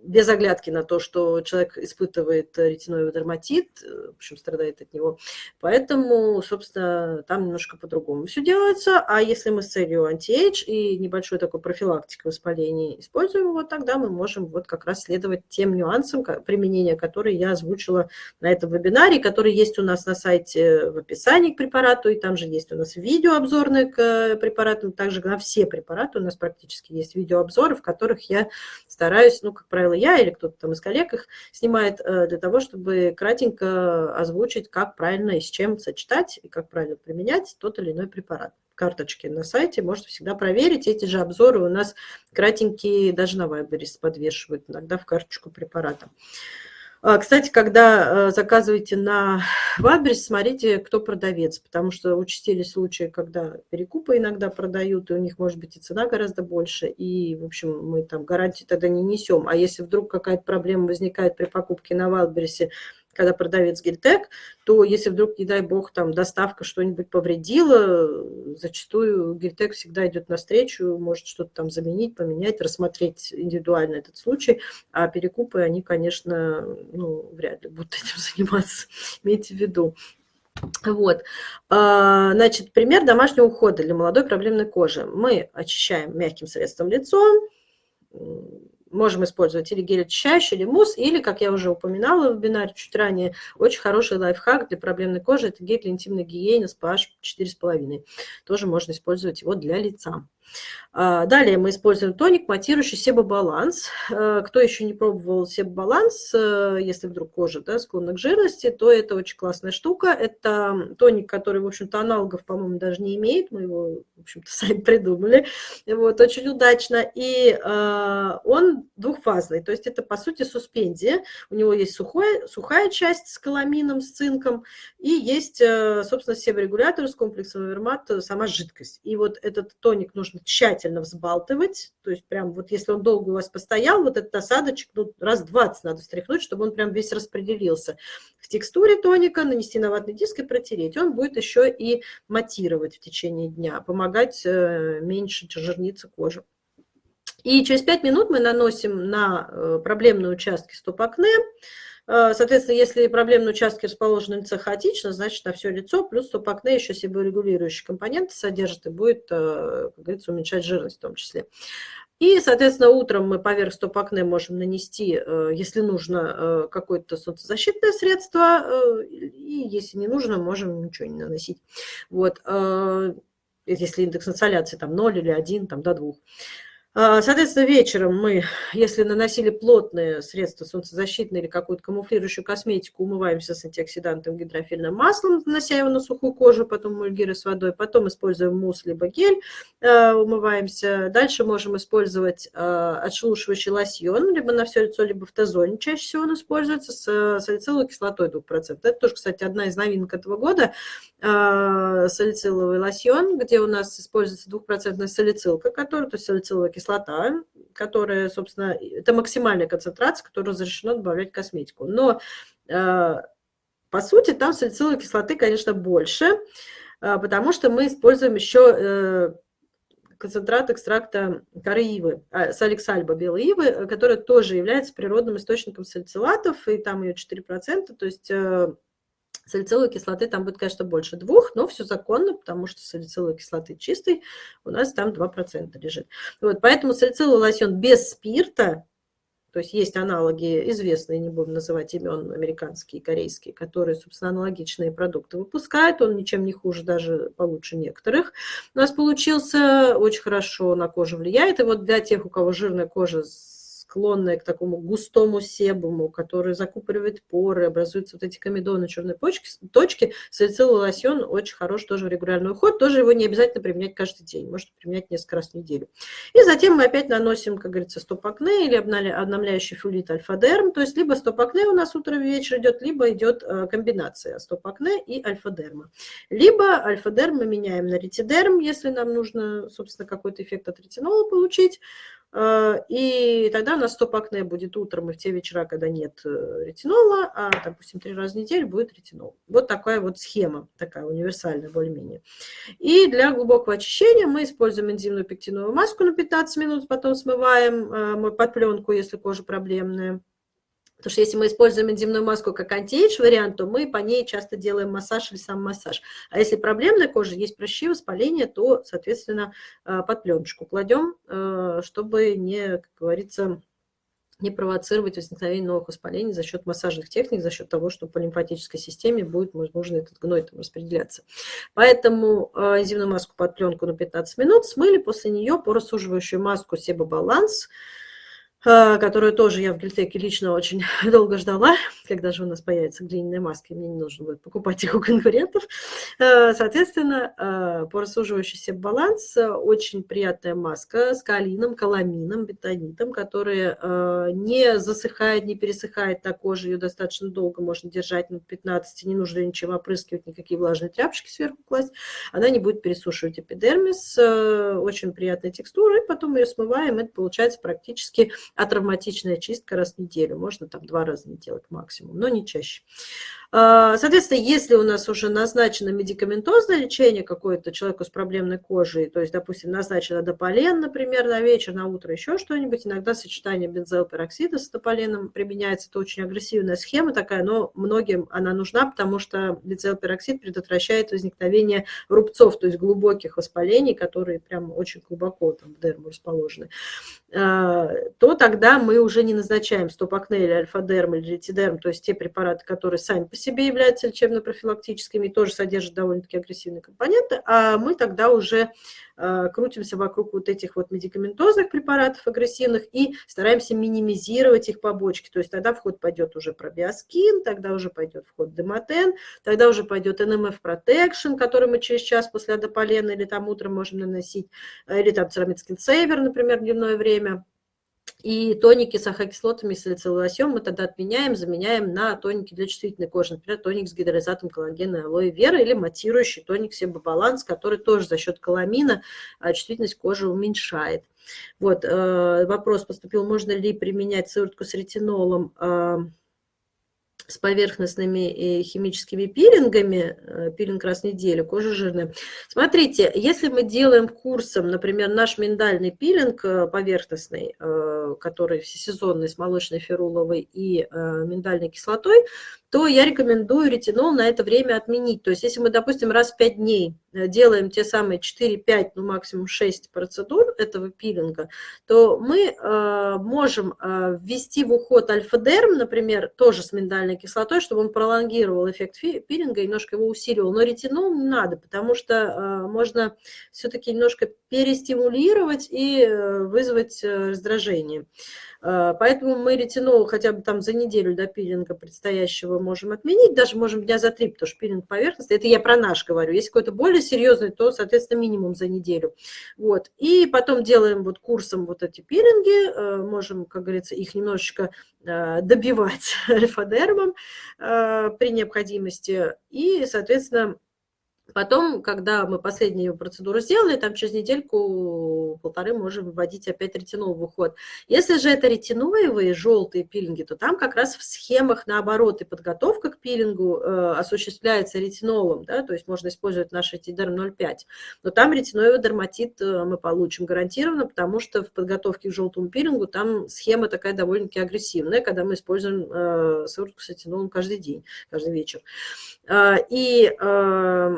без оглядки на то, что человек испытывает ретиноидный дерматит, в общем, страдает от него. Поэтому, собственно, там немножко по-другому все делается. А если мы с целью anti-age и небольшой такой профилактикой воспаления используем его, тогда мы можем вот как раз следовать тем нюансам применения, которые я озвучила на этом вебинаре, который есть у нас на сайте в описании к препарату, и там же есть у нас видео к препаратам, также на все препараты у нас практически есть видеообзоры, в которых я стараюсь, ну, как правило, я или кто-то там из коллег их снимает э, для того, чтобы кратенько озвучить, как правильно и с чем сочетать, и как правильно применять тот или иной препарат. Карточки на сайте можете всегда проверить. Эти же обзоры у нас кратенькие даже на Вайбере подвешивают иногда в карточку препарата. А, кстати, когда э, заказываете на Ваберс, смотрите, кто продавец, потому что участились случаи, когда перекупы иногда продают, и у них может быть и цена гораздо больше, и, в общем, мы там гарантии тогда не несем. А если вдруг какая-то проблема возникает при покупке на Валберсе, когда продавец Гельтек, то если вдруг, не дай бог, там доставка что-нибудь повредила, зачастую Гельтек всегда идет навстречу, может что-то там заменить, поменять, рассмотреть индивидуально этот случай, а перекупы, они, конечно, ну, вряд ли будут этим заниматься, имейте в виду. Вот, а, значит, пример домашнего ухода для молодой проблемной кожи. Мы очищаем мягким средством лицо, можем использовать или гель очищающий, или мусс, или, как я уже упоминала в вебинаре чуть ранее, очень хороший лайфхак для проблемной кожи – это гель для интимной гигиены с pH 4,5. Тоже можно использовать его для лица. А, далее мы используем тоник, матирующий себобаланс. Э, кто еще не пробовал себобаланс, э, если вдруг кожа да, склонна к жирности, то это очень классная штука. Это тоник, который, в общем-то, аналогов, по-моему, даже не имеет. Мы его, в общем-то, сами придумали. Вот, очень удачно. И э, он двухфазный, то есть это, по сути, суспензия. У него есть сухой, сухая часть с каламином, с цинком, и есть, собственно, себорегулятор с комплексом вермат, сама жидкость. И вот этот тоник нужно нужно тщательно взбалтывать, то есть прям вот если он долго у вас постоял, вот этот осадочек, ну, раз 20 надо встряхнуть, чтобы он прям весь распределился в текстуре тоника, нанести на ватный диск и протереть. Он будет еще и матировать в течение дня, помогать э, меньше жирниться кожи. И через 5 минут мы наносим на э, проблемные участки стоп-акне, соответственно, если проблемные участки расположены на лице хаотично, значит на все лицо, плюс стоп-акне еще себорегулирующие компоненты содержит и будет, э, как говорится, уменьшать жирность в том числе. И, соответственно, утром мы поверх стоп-акне можем нанести, э, если нужно, какое-то солнцезащитное средство, и если не нужно, можем ничего не наносить. Вот. если индекс инсоляции там 0 или 1, там до 2. А, соответственно, вечером мы, если наносили плотные средства солнцезащитные или какую-то камуфлирующую косметику, умываемся с антиоксидантом гидрофильным маслом, нанося его на сухую кожу, потом мульгиры с водой, потом используем мусс либо гель, а, умываемся. Дальше можем использовать а, отшелушивающий лосьон, либо на все лицо, либо в Т-зоне чаще всего он используется с салициловой кислотой 2%. Это тоже, кстати, одна из новинок этого года, салициловый лосьон, где у нас используется 2% салицилка, которая, то есть салициловая кислота, кислота, которая, собственно, это максимальная концентрация, которую разрешено добавлять в косметику. Но, э, по сути, там салициловой кислоты, конечно, больше, э, потому что мы используем еще э, концентрат экстракта коры ивы, а, саликсальба белой ивы, которая тоже является природным источником салицилатов, и там ее 4%, то есть Салициловой кислоты там будет, конечно, больше двух, но все законно, потому что салициловой кислоты чистой у нас там 2% лежит. Вот, поэтому салициловый лосьон без спирта, то есть есть аналоги известные, не будем называть имен, американские, корейские, которые, собственно, аналогичные продукты выпускают. Он ничем не хуже, даже получше некоторых. У нас получился очень хорошо на кожу влияет. И вот для тех, у кого жирная кожа склонная к такому густому себуму, который закупоривает поры, образуются вот эти комедоны, черные почки, точки, салициловый лосьон очень хорош тоже в регулярный уход, тоже его не обязательно применять каждый день, можно применять несколько раз в неделю. И затем мы опять наносим, как говорится, стоп-акне или обновляющий фулит альфа-дерм, то есть либо стоп-акне у нас утро вечер идет, либо идет э, комбинация стоп-акне и альфа-дерма. Либо альфа-дерм мы меняем на ретидерм, если нам нужно, собственно, какой-то эффект от ретинола получить, и тогда у нас стоп-акне будет утром и в те вечера, когда нет э, ретинола, а, допустим, три раза в неделю будет ретинол. Вот такая вот схема, такая универсальная более-менее. И для глубокого очищения мы используем энзимную пектиновую маску на 15 минут, потом смываем э, под пленку, если кожа проблемная. Потому что если мы используем энзимную маску как антиэйдж вариант, то мы по ней часто делаем массаж или сам массаж. А если проблемная кожа, есть прыщи, воспаление, то, соответственно, э, под пленочку кладем, э, чтобы не, как говорится, не провоцировать возникновение новых воспалений за счет массажных техник, за счет того, что по лимфатической системе будет, возможно, этот гной там распределяться. Поэтому энзимную маску под пленку на 15 минут смыли, после нее порассуживающую маску Себобаланс баланс которую тоже я в Гильтеке лично очень долго ждала, когда же у нас появятся глиняные маски, мне не нужно будет покупать их у конкурентов. А, соответственно, а, порассуживающийся баланс, очень приятная маска с калином, каламином, бетонитом, которая не засыхает, не пересыхает на коже, ее достаточно долго можно держать, минут 15, не нужно ничем опрыскивать, никакие влажные тряпочки сверху класть, она не будет пересушивать эпидермис, очень приятная текстура, и потом ее смываем, это получается практически а травматичная чистка раз в неделю. Можно там два раза не делать максимум, но не чаще. А, соответственно, если у нас уже назначено медикаментозное лечение какое-то человеку с проблемной кожей, то есть, допустим, назначено дополен, например, на вечер, на утро, еще что-нибудь, иногда сочетание бензоилпероксида с дополеном применяется. Это очень агрессивная схема такая, но многим она нужна, потому что бензоилпероксид предотвращает возникновение рубцов, то есть глубоких воспалений, которые прям очень глубоко там в дерму расположены. А, то тогда мы уже не назначаем стопакне или альфа-дерм или ретидерм, то есть те препараты, которые сами по себе являются лечебно-профилактическими и тоже содержат довольно-таки агрессивные компоненты, а мы тогда уже э, крутимся вокруг вот этих вот медикаментозных препаратов агрессивных и стараемся минимизировать их побочки. То есть тогда в ход пойдет уже пробиоскин, тогда уже пойдет в ход демотен, тогда уже пойдет NMF Protection, который мы через час после адополена или там утром можем наносить, э, или там церамид скинсейвер, например, дневное время. И тоники с ахокислотами и салициловосем мы тогда отменяем, заменяем на тоники для чувствительной кожи. Например, тоник с гидролизатом коллагена алоэ вера или матирующий тоник Себобаланс, который тоже за счет каламина а, чувствительность кожи уменьшает. Вот, э, вопрос поступил, можно ли применять сыворотку с ретинолом а, с поверхностными химическими пилингами, э, пилинг раз в неделю, кожа жирная. Смотрите, если мы делаем курсом, например, наш миндальный пилинг э, поверхностный, э, который всесезонный с молочной феруловой и миндальной кислотой, то я рекомендую ретинол на это время отменить. То есть если мы, допустим, раз в 5 дней э, делаем те самые 4-5, ну максимум 6 процедур этого пилинга, то мы э, можем э, ввести в уход альфа-дерм, например, тоже с миндальной кислотой, чтобы он пролонгировал эффект пилинга, немножко его усиливал. Но ретинол не надо, потому что э, можно все-таки немножко перестимулировать и э, вызвать э, раздражение. А, поэтому мы ретинол хотя бы там за неделю до пилинга предстоящего можем отменить, даже можем дня за три, потому что пилинг поверхности, это я про наш говорю. Если какой-то более серьезный, то, соответственно, минимум за неделю. Вот. И потом делаем вот курсом вот эти пилинги, э, можем, как говорится, их немножечко э, добивать альфа-дермом при необходимости. И, соответственно, Потом, когда мы последнюю процедуру сделали, там через недельку-полторы можем вводить опять ретинол в уход. Если же это ретиноевые желтые пилинги, то там как раз в схемах наоборот и подготовка к пилингу э, осуществляется ретинолом, да, то есть можно использовать наш ретидерм 0,5. Но там ретиноевый дерматит э, мы получим гарантированно, потому что в подготовке к желтому пилингу там схема такая довольно-таки агрессивная, когда мы используем э, сыворотку с ретинолом каждый день, каждый вечер. Э, и э,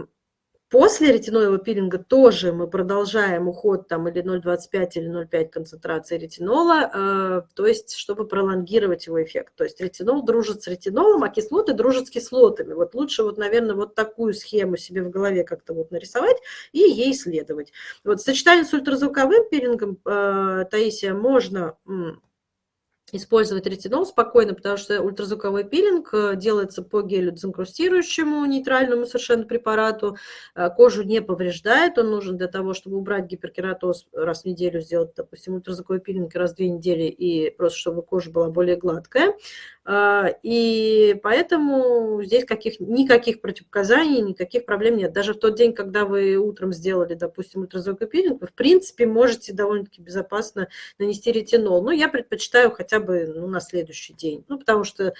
После ретиноевого пилинга тоже мы продолжаем уход там или 0,25 или 0,5 концентрации ретинола, э, то есть чтобы пролонгировать его эффект. То есть ретинол дружит с ретинолом, а кислоты дружат с кислотами. Вот лучше вот, наверное, вот такую схему себе в голове как-то вот нарисовать и ей следовать. Вот сочетание с ультразвуковым пилингом, э, Таисия, можно использовать ретинол спокойно, потому что ультразвуковой пилинг э, делается по гелю дезинкрустирующему нейтральному совершенно препарату, э, кожу не повреждает, он нужен для того, чтобы убрать гиперкератоз раз в неделю, сделать, допустим, ультразвуковой пилинг раз в две недели, и просто чтобы кожа была более гладкая. А, и поэтому здесь каких, никаких противопоказаний, никаких проблем нет. Даже в тот день, когда вы утром сделали, допустим, ультразвуковой пилинг, вы, в принципе, можете довольно-таки безопасно нанести ретинол. Но я предпочитаю хотя бы ну, на следующий день, ну, потому что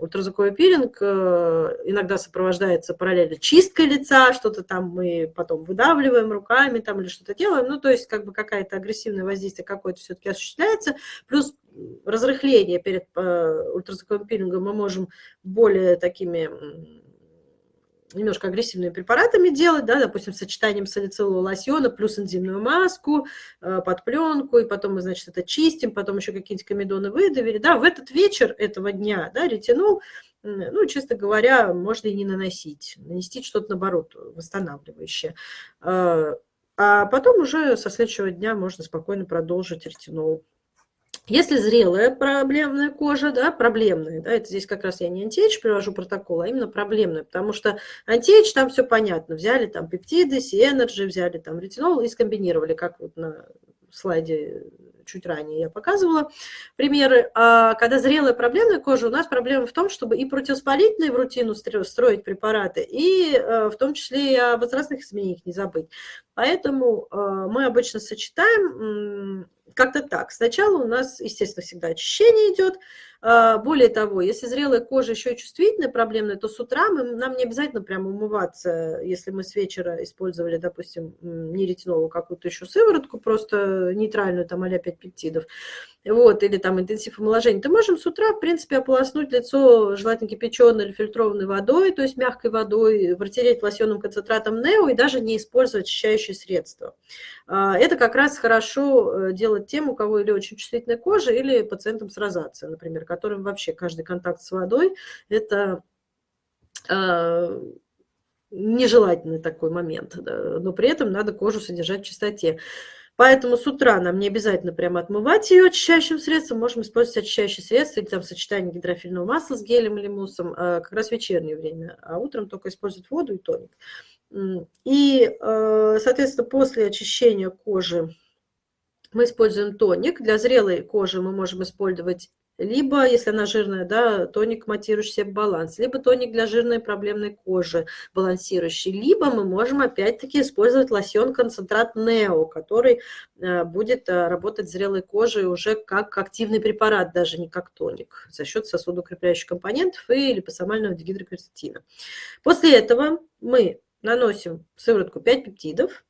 ультразвуковой пилинг э, иногда сопровождается параллельно чисткой лица, что-то там мы потом выдавливаем руками там или что-то делаем, ну, то есть как бы какая-то агрессивное воздействие какое-то все-таки осуществляется, плюс разрыхление перед э, ультразвуковым пилингом мы можем более такими немножко агрессивными препаратами делать, да, допустим, сочетанием салицилового лосьона плюс энзимную маску э, под пленку, и потом мы, значит, это чистим, потом еще какие-нибудь комедоны выдавили, да, в этот вечер этого дня, да, ретинол, ну, честно говоря, можно и не наносить, нанести что-то, наоборот, восстанавливающее. Э, а потом уже со следующего дня можно спокойно продолжить ретинол. Если зрелая проблемная кожа, да, проблемная, да, это здесь как раз я не anti-age привожу протокол, а именно проблемная, потому что anti-age там все понятно, взяли там пептиды, C-Energy, взяли там ретинол и скомбинировали, как вот на слайде чуть ранее я показывала примеры. А когда зрелая проблемная кожа, у нас проблема в том, чтобы и противоспалительные в рутину строить препараты, и э, в том числе и о возрастных изменениях не забыть. Поэтому э, мы обычно сочетаем как-то так. Сначала у нас, естественно, всегда очищение идет. А, более того, если зрелая кожа еще и чувствительная, проблемная, то с утра мы, нам не обязательно прямо умываться, если мы с вечера использовали, допустим, не ретиноловую какую-то еще сыворотку, просто нейтральную, там, а-ля 5 пептидов вот, или там интенсив омоложения, то можем с утра, в принципе, ополоснуть лицо желательно кипяченой или фильтрованной водой, то есть мягкой водой, протереть лосьонным концентратом Нео и даже не использовать очищающие средства. А, это как раз хорошо э, делать тем, у кого или очень чувствительная кожа, или пациентам с розацией, например, которым вообще каждый контакт с водой – это а, нежелательный такой момент, но при этом надо кожу содержать в чистоте. Поэтому с утра нам не обязательно прямо отмывать ее очищающим средством, можем использовать очищающие средства или там сочетание гидрофильного масла с гелем или муссом а, как раз в вечернее время, а утром только использовать воду и тоник. И, э, соответственно, после очищения кожи мы используем тоник. Для зрелой кожи мы можем использовать либо, если она жирная, да, тоник, матирующий себе баланс, либо тоник для жирной проблемной кожи, балансирующий, либо мы можем опять-таки использовать лосьон-концентрат Нео, который э, будет э, работать зрелой кожей уже как активный препарат, даже не как тоник, за счет сосудоукрепляющих компонентов и липосомального дигидрокверцетина. После этого мы наносим сыворотку 5 пептидов,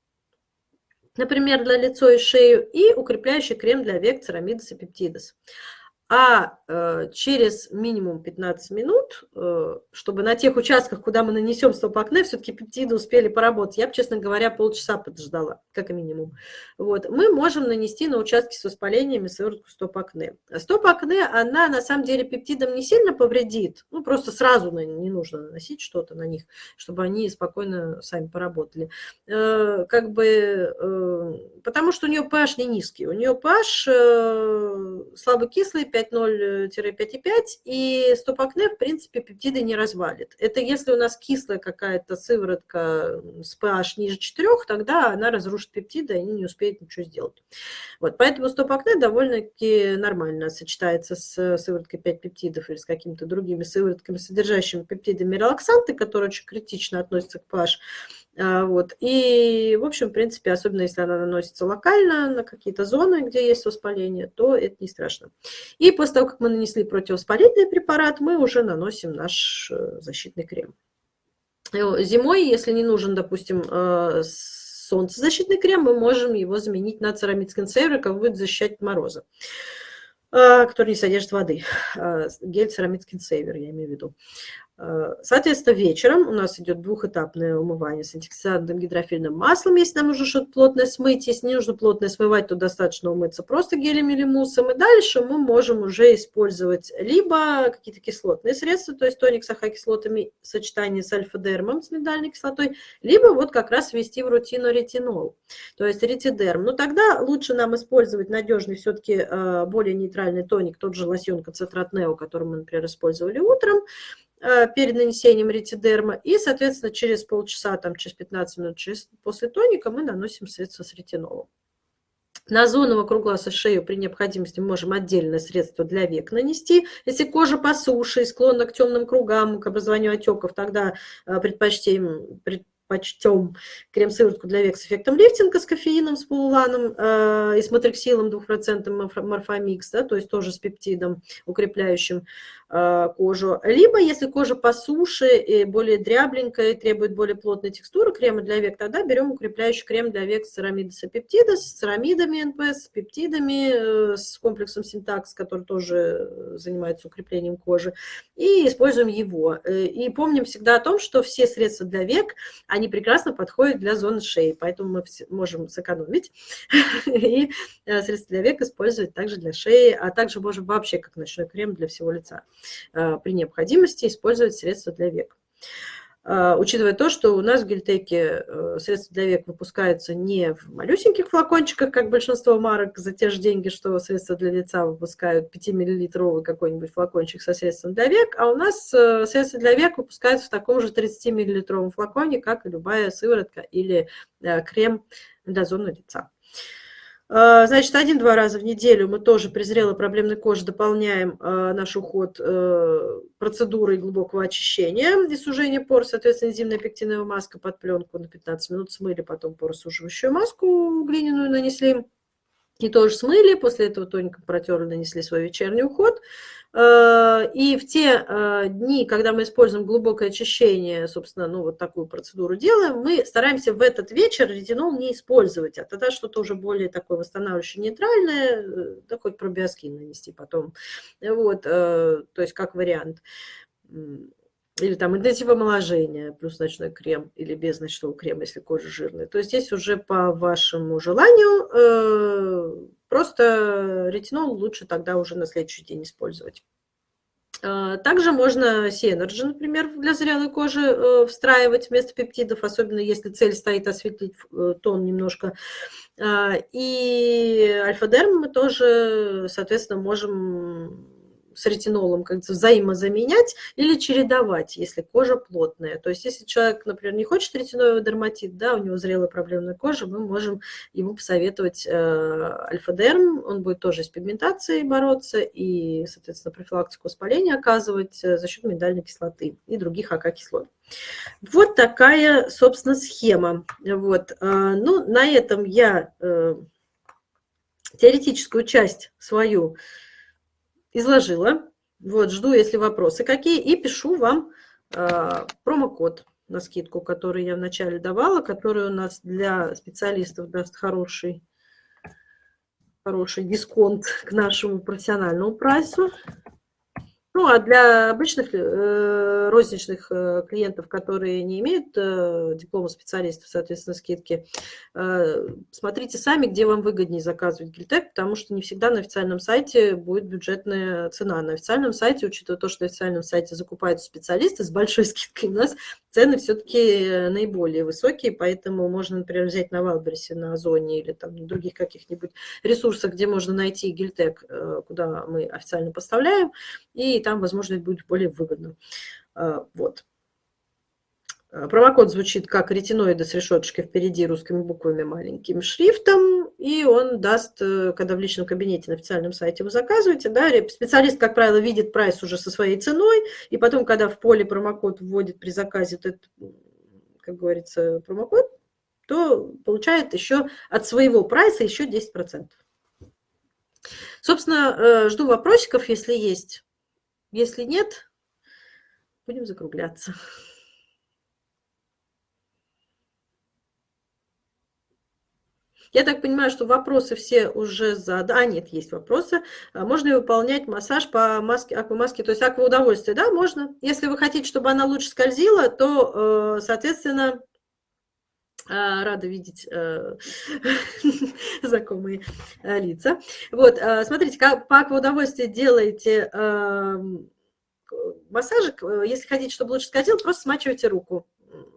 например, для лица и шею, и укрепляющий крем для век церамидос и пептидос. А э, через минимум 15 минут, э, чтобы на тех участках, куда мы нанесем стоп-акне, все-таки пептиды успели поработать, я бы, честно говоря, полчаса подождала, как минимум. Вот. Мы можем нанести на участки с воспалениями сыворотку стоп-акне. Стоп-акне, она на самом деле пептидам не сильно повредит, ну просто сразу не нужно наносить что-то на них, чтобы они спокойно сами поработали. Э, как бы, потому что у нее pH не низкий, у нее pH слабокислый, 5.0-5.5, и стопакне, в принципе, пептиды не развалит. Это если у нас кислая какая-то сыворотка с pH ниже 4, тогда она разрушит пептиды, и они не успеют ничего сделать. Вот, поэтому стопакне довольно-таки нормально сочетается с сывороткой 5 пептидов или с какими-то другими сыворотками, содержащими пептидами релаксанты, которые очень критично относятся к pH. А, вот. И, в общем, в принципе, особенно если она наносится локально на какие-то зоны, где есть воспаление, то это не страшно. И после того, как мы нанесли противовоспалительный препарат, мы уже наносим наш э, защитный крем. Э, зимой, если не нужен, допустим, э, солнцезащитный крем, мы можем его заменить на церамид скинсейвер, как будет защищать от мороза который не содержит воды. Гель церамид скинсейвер, я имею в виду. Э, соответственно, вечером у нас идет двухэтапное умывание с антиоксидантным гидрофильным маслом, если нам нужно что-то плотное смыть. Если не нужно плотное смывать, то достаточно умыться просто гелем или муссом. И дальше мы можем уже использовать либо какие-то кислотные средства, то есть тоник с ахокислотами в сочетании с альфа-дермом, с миндальной кислотой, либо вот как раз ввести в рутину ретинол, то есть ретидерм. Но тогда лучше нам использовать надежный все-таки э, более нейтральный тоник, тот же лосьон концентрат Нео, который мы, например, использовали утром, перед нанесением ретидерма. И, соответственно, через полчаса, там, через 15 минут через, после тоника мы наносим средство с ретинолом. На зону вокруг глаза шею при необходимости можем отдельное средство для век нанести. Если кожа по суше и склонна к темным кругам, к образованию отеков, тогда э, предпочтем, предпочтем крем-сыворотку для век с эффектом лифтинга, с кофеином, с пуллуланом э, и с Matrixyl ом 2% Morphomics, да, то есть тоже с пептидом укрепляющим. Э, кожу. Либо, если кожа посуше, и более дрябленькая, и требует более плотной текстуры крема для век, тогда берем укрепляющий крем для век с церамидоса пептида, с церамидами НПС, с пептидами, э, с комплексом SYN-TACKS, который тоже занимается укреплением кожи, и используем его. Э, и помним всегда о том, что все средства для век, они прекрасно подходят для зоны шеи, поэтому мы можем сэкономить и средства для век использовать также для шеи, а также можем вообще как ночной крем для всего лица. Э, при необходимости использовать средства для век. Э, учитывая то, что у нас в гельтеке э, средства для век выпускаются не в малюсеньких флакончиках, как большинство марок, за те же деньги, что средства для лица выпускают 5-миллилитровый какой-нибудь флакончик со средством для век, а у нас средства для век выпускаются в таком же 30-миллилитровом флаконе, как и любая сыворотка или крем для зоны лица. А, значит, один-два раза в неделю мы тоже при зрелой проблемной коже дополняем а, наш уход э, процедурой глубокого очищения и сужения пор. Соответственно, энзимная пектиновая маска под пленку на 15 минут смыли, потом поросуживающую маску глиняную нанесли. И тоже смыли, после этого тоненько протерли, нанесли свой вечерний уход. Э, и в те э, дни, когда мы используем глубокое очищение, собственно, ну вот такую процедуру делаем, мы стараемся в этот вечер ретинол не использовать, а тогда что-то уже более такое восстанавливающее, нейтральное, э, хоть пробиоскин нанести потом, вот, то есть как вариант или там интенсивомоложение плюс ночной крем, или без ночного крема, если кожа жирная. То есть здесь уже по вашему желанию просто ретинол лучше тогда уже на следующий день использовать. Э, также можно Сенерджи, например, для зрелой кожи э, встраивать вместо пептидов, особенно если цель стоит осветлить э, тон немножко. И альфа-дерм мы тоже, соответственно, можем с ретинолом как взаимозаменять или чередовать, если кожа плотная. То есть если человек, например, не хочет ретиноидный дерматит, да, у него зрелая проблемная кожа, мы можем ему посоветовать э, альфа-дерм, он будет тоже с пигментацией бороться и, соответственно, профилактику воспаления оказывать э, за счет миндальной кислоты и других АК-кислот. Вот такая, собственно, схема. Вот. Э, ну, на этом я теоретическую часть свою изложила. Вот, жду, если вопросы какие, и пишу вам э, промокод на скидку, который я вначале давала, который у нас для специалистов даст хороший хороший дисконт к нашему профессиональному прайсу. Ну, а для обычных э, розничных э, клиентов, которые не имеют э, диплома специалистов, соответственно, скидки, э, смотрите сами, где вам выгоднее заказывать гильтек, потому что не всегда на официальном сайте будет бюджетная цена. На официальном сайте, учитывая то, что на официальном сайте закупают специалисты с большой скидкой, у нас цены все-таки э, наиболее высокие, поэтому можно, например, взять на Валберсе, на Озоне или там на других каких-нибудь ресурсах, где можно найти гильтек, э, куда мы официально поставляем, и там, возможно, это будет более выгодно. Э, вот. Промокод звучит как ретиноиды с решеточкой впереди русскими буквами маленьким шрифтом, и он даст, когда в личном кабинете на официальном сайте вы заказываете, да, специалист, как правило, видит прайс уже со своей ценой, и потом, когда в поле промокод вводит при заказе этот, как говорится, промокод, то получает еще от своего прайса еще 10%. Собственно, э, жду вопросиков, если есть. Если нет, будем закругляться. Я так понимаю, что вопросы все уже заданы. А, нет, есть вопросы. А можно ли выполнять массаж по маске, аквамаске, то есть акваудовольствие? Да, можно. Если вы хотите, чтобы она лучше скользила, то, э, соответственно, рада видеть э, знакомые э, лица. Вот, смотрите, как по акваудовольствию делаете эм, массажик. Если хотите, чтобы лучше скользил, просто смачивайте руку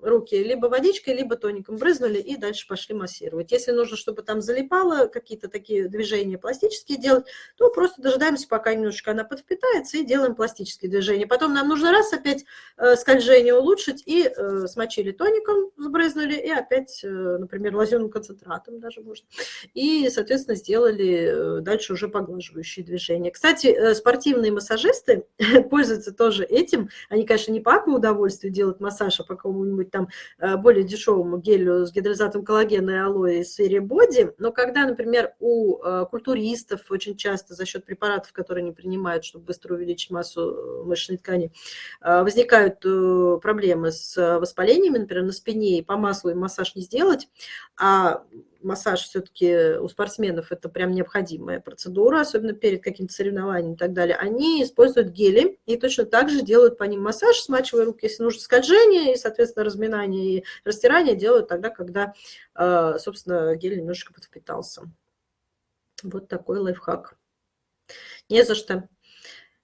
руки либо водичкой, либо тоником брызнули и дальше пошли массировать. Если нужно, чтобы там залипало, какие-то такие движения пластические делать, то просто дожидаемся, пока немножечко она подвпитается и делаем пластические движения. Потом нам нужно раз опять э, скольжение улучшить и э, смочили тоником, сбрызнули и опять, э, например, лазерным концентратом даже можно. И, соответственно, сделали дальше уже поглаживающие движения. Кстати, спортивные массажисты пользуются тоже этим. Они, конечно, не по удовольствию делают массаж, а по какому-нибудь там э, более дешевому гелю с гидролизатом коллагена и алоэ из серии Body, но когда, например, у э, культуристов очень часто за счет препаратов, которые они принимают, чтобы быстро увеличить массу э, мышечной ткани, возникают проблемы с воспалениями, например, на спине, и по маслу им массаж не сделать, а массаж все-таки у спортсменов это прям необходимая процедура, особенно перед каким-то соревнованием и так далее, они используют гели и точно так же делают по ним массаж, смачивая руки, если нужно скольжение, и, соответственно, разминание и растирание делают тогда, когда, э, собственно, гель немножечко подвпитался. Вот такой лайфхак. Не за что.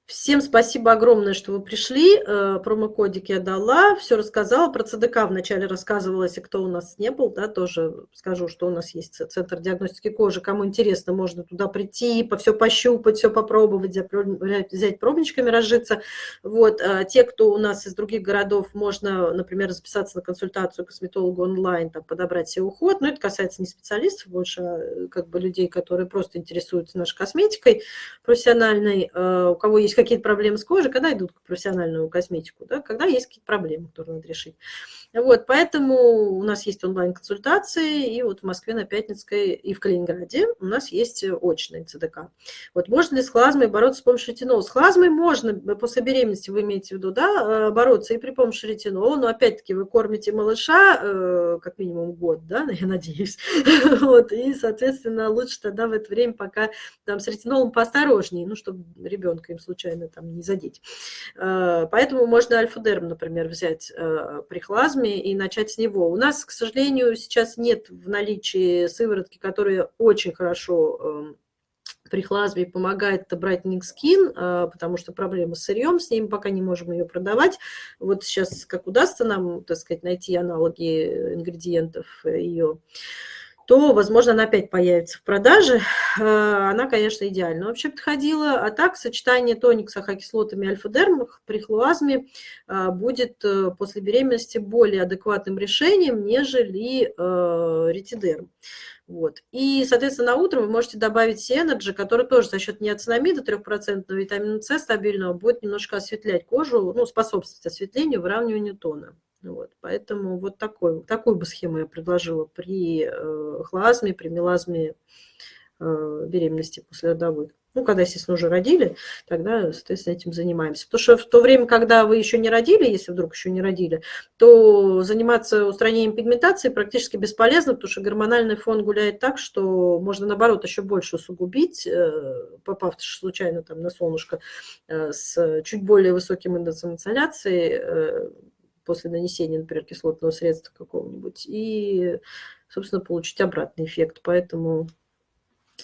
Всем спасибо огромное, что вы пришли. Э, промокодик я дала, все рассказала. Про ЦДК вначале рассказывала, если кто у нас не был, да, тоже скажу, что у нас есть Центр диагностики кожи. Кому интересно, можно туда прийти, по все пощупать, все попробовать, взять пробничками, разжиться. Вот. А те, кто у нас из других городов, можно, например, записаться на консультацию косметологу онлайн, там, подобрать себе уход. Но это касается не специалистов, больше а, как бы людей, которые просто интересуются нашей косметикой профессиональной. Э, у кого есть какие-то проблемы с кожей, когда идут к профессиональную косметику, да, когда есть какие-то проблемы, которые надо решить. Вот, поэтому у нас есть онлайн-консультации, и вот в Москве на Пятницкой и в Калининграде у нас есть очные ЦДК. Вот можно ли с хлазмой бороться с помощью ретинола? С хлазмой можно, после беременности вы имеете в виду, да, э, бороться и при помощи ретинола, но опять-таки вы кормите малыша э, как минимум год, да, я надеюсь, вот, и, соответственно, лучше тогда в это время пока там с ретинолом поосторожнее, ну, чтобы ребенка им случайно там не задеть. Э, поэтому можно альфа-дерм, например, взять при хлазме, симптомами и начать с него. У нас, к сожалению, сейчас нет в наличии сыворотки, которая очень хорошо эм, при хлазме помогает брать Никскин, э, потому что проблемы с сырьем, с ним пока не можем ее продавать. Вот сейчас как удастся нам, так сказать, найти аналоги ингредиентов ее, то, возможно, она опять появится в продаже. Э, она, конечно, идеально вообще подходила. А так, сочетание тоник с ахокислотами альфа-дермах при хлуазме э, будет э, после беременности более адекватным решением, нежели ретидерм. Вот. И, соответственно, на утро вы можете добавить Сенерджи, который тоже за счет неоцинамида 3% витамина С стабильного будет немножко осветлять кожу, ну, способствовать осветлению, выравниванию тона. Вот, поэтому вот такой, такую бы схему я предложила при э, хлазме, при мелазме э, беременности послеродовой. Ну, когда, естественно, уже родили, тогда, соответственно, этим занимаемся. Потому что в то время, когда вы еще не родили, если вдруг еще не родили, то заниматься устранением пигментации практически бесполезно, потому что гормональный фон гуляет так, что можно, наоборот, еще больше усугубить, э, попав случайно там на солнышко э, с чуть более высоким индексом инсоляции э, после нанесения, например, кислотного средства какого-нибудь, и, собственно, получить обратный эффект. Поэтому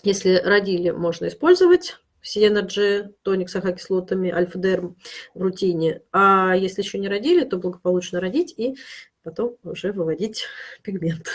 если родили, можно использовать Сиенерджи, тоник с ахокислотами, альфа-дерм в рутине. А если еще не родили, то благополучно родить и потом уже выводить пигмент.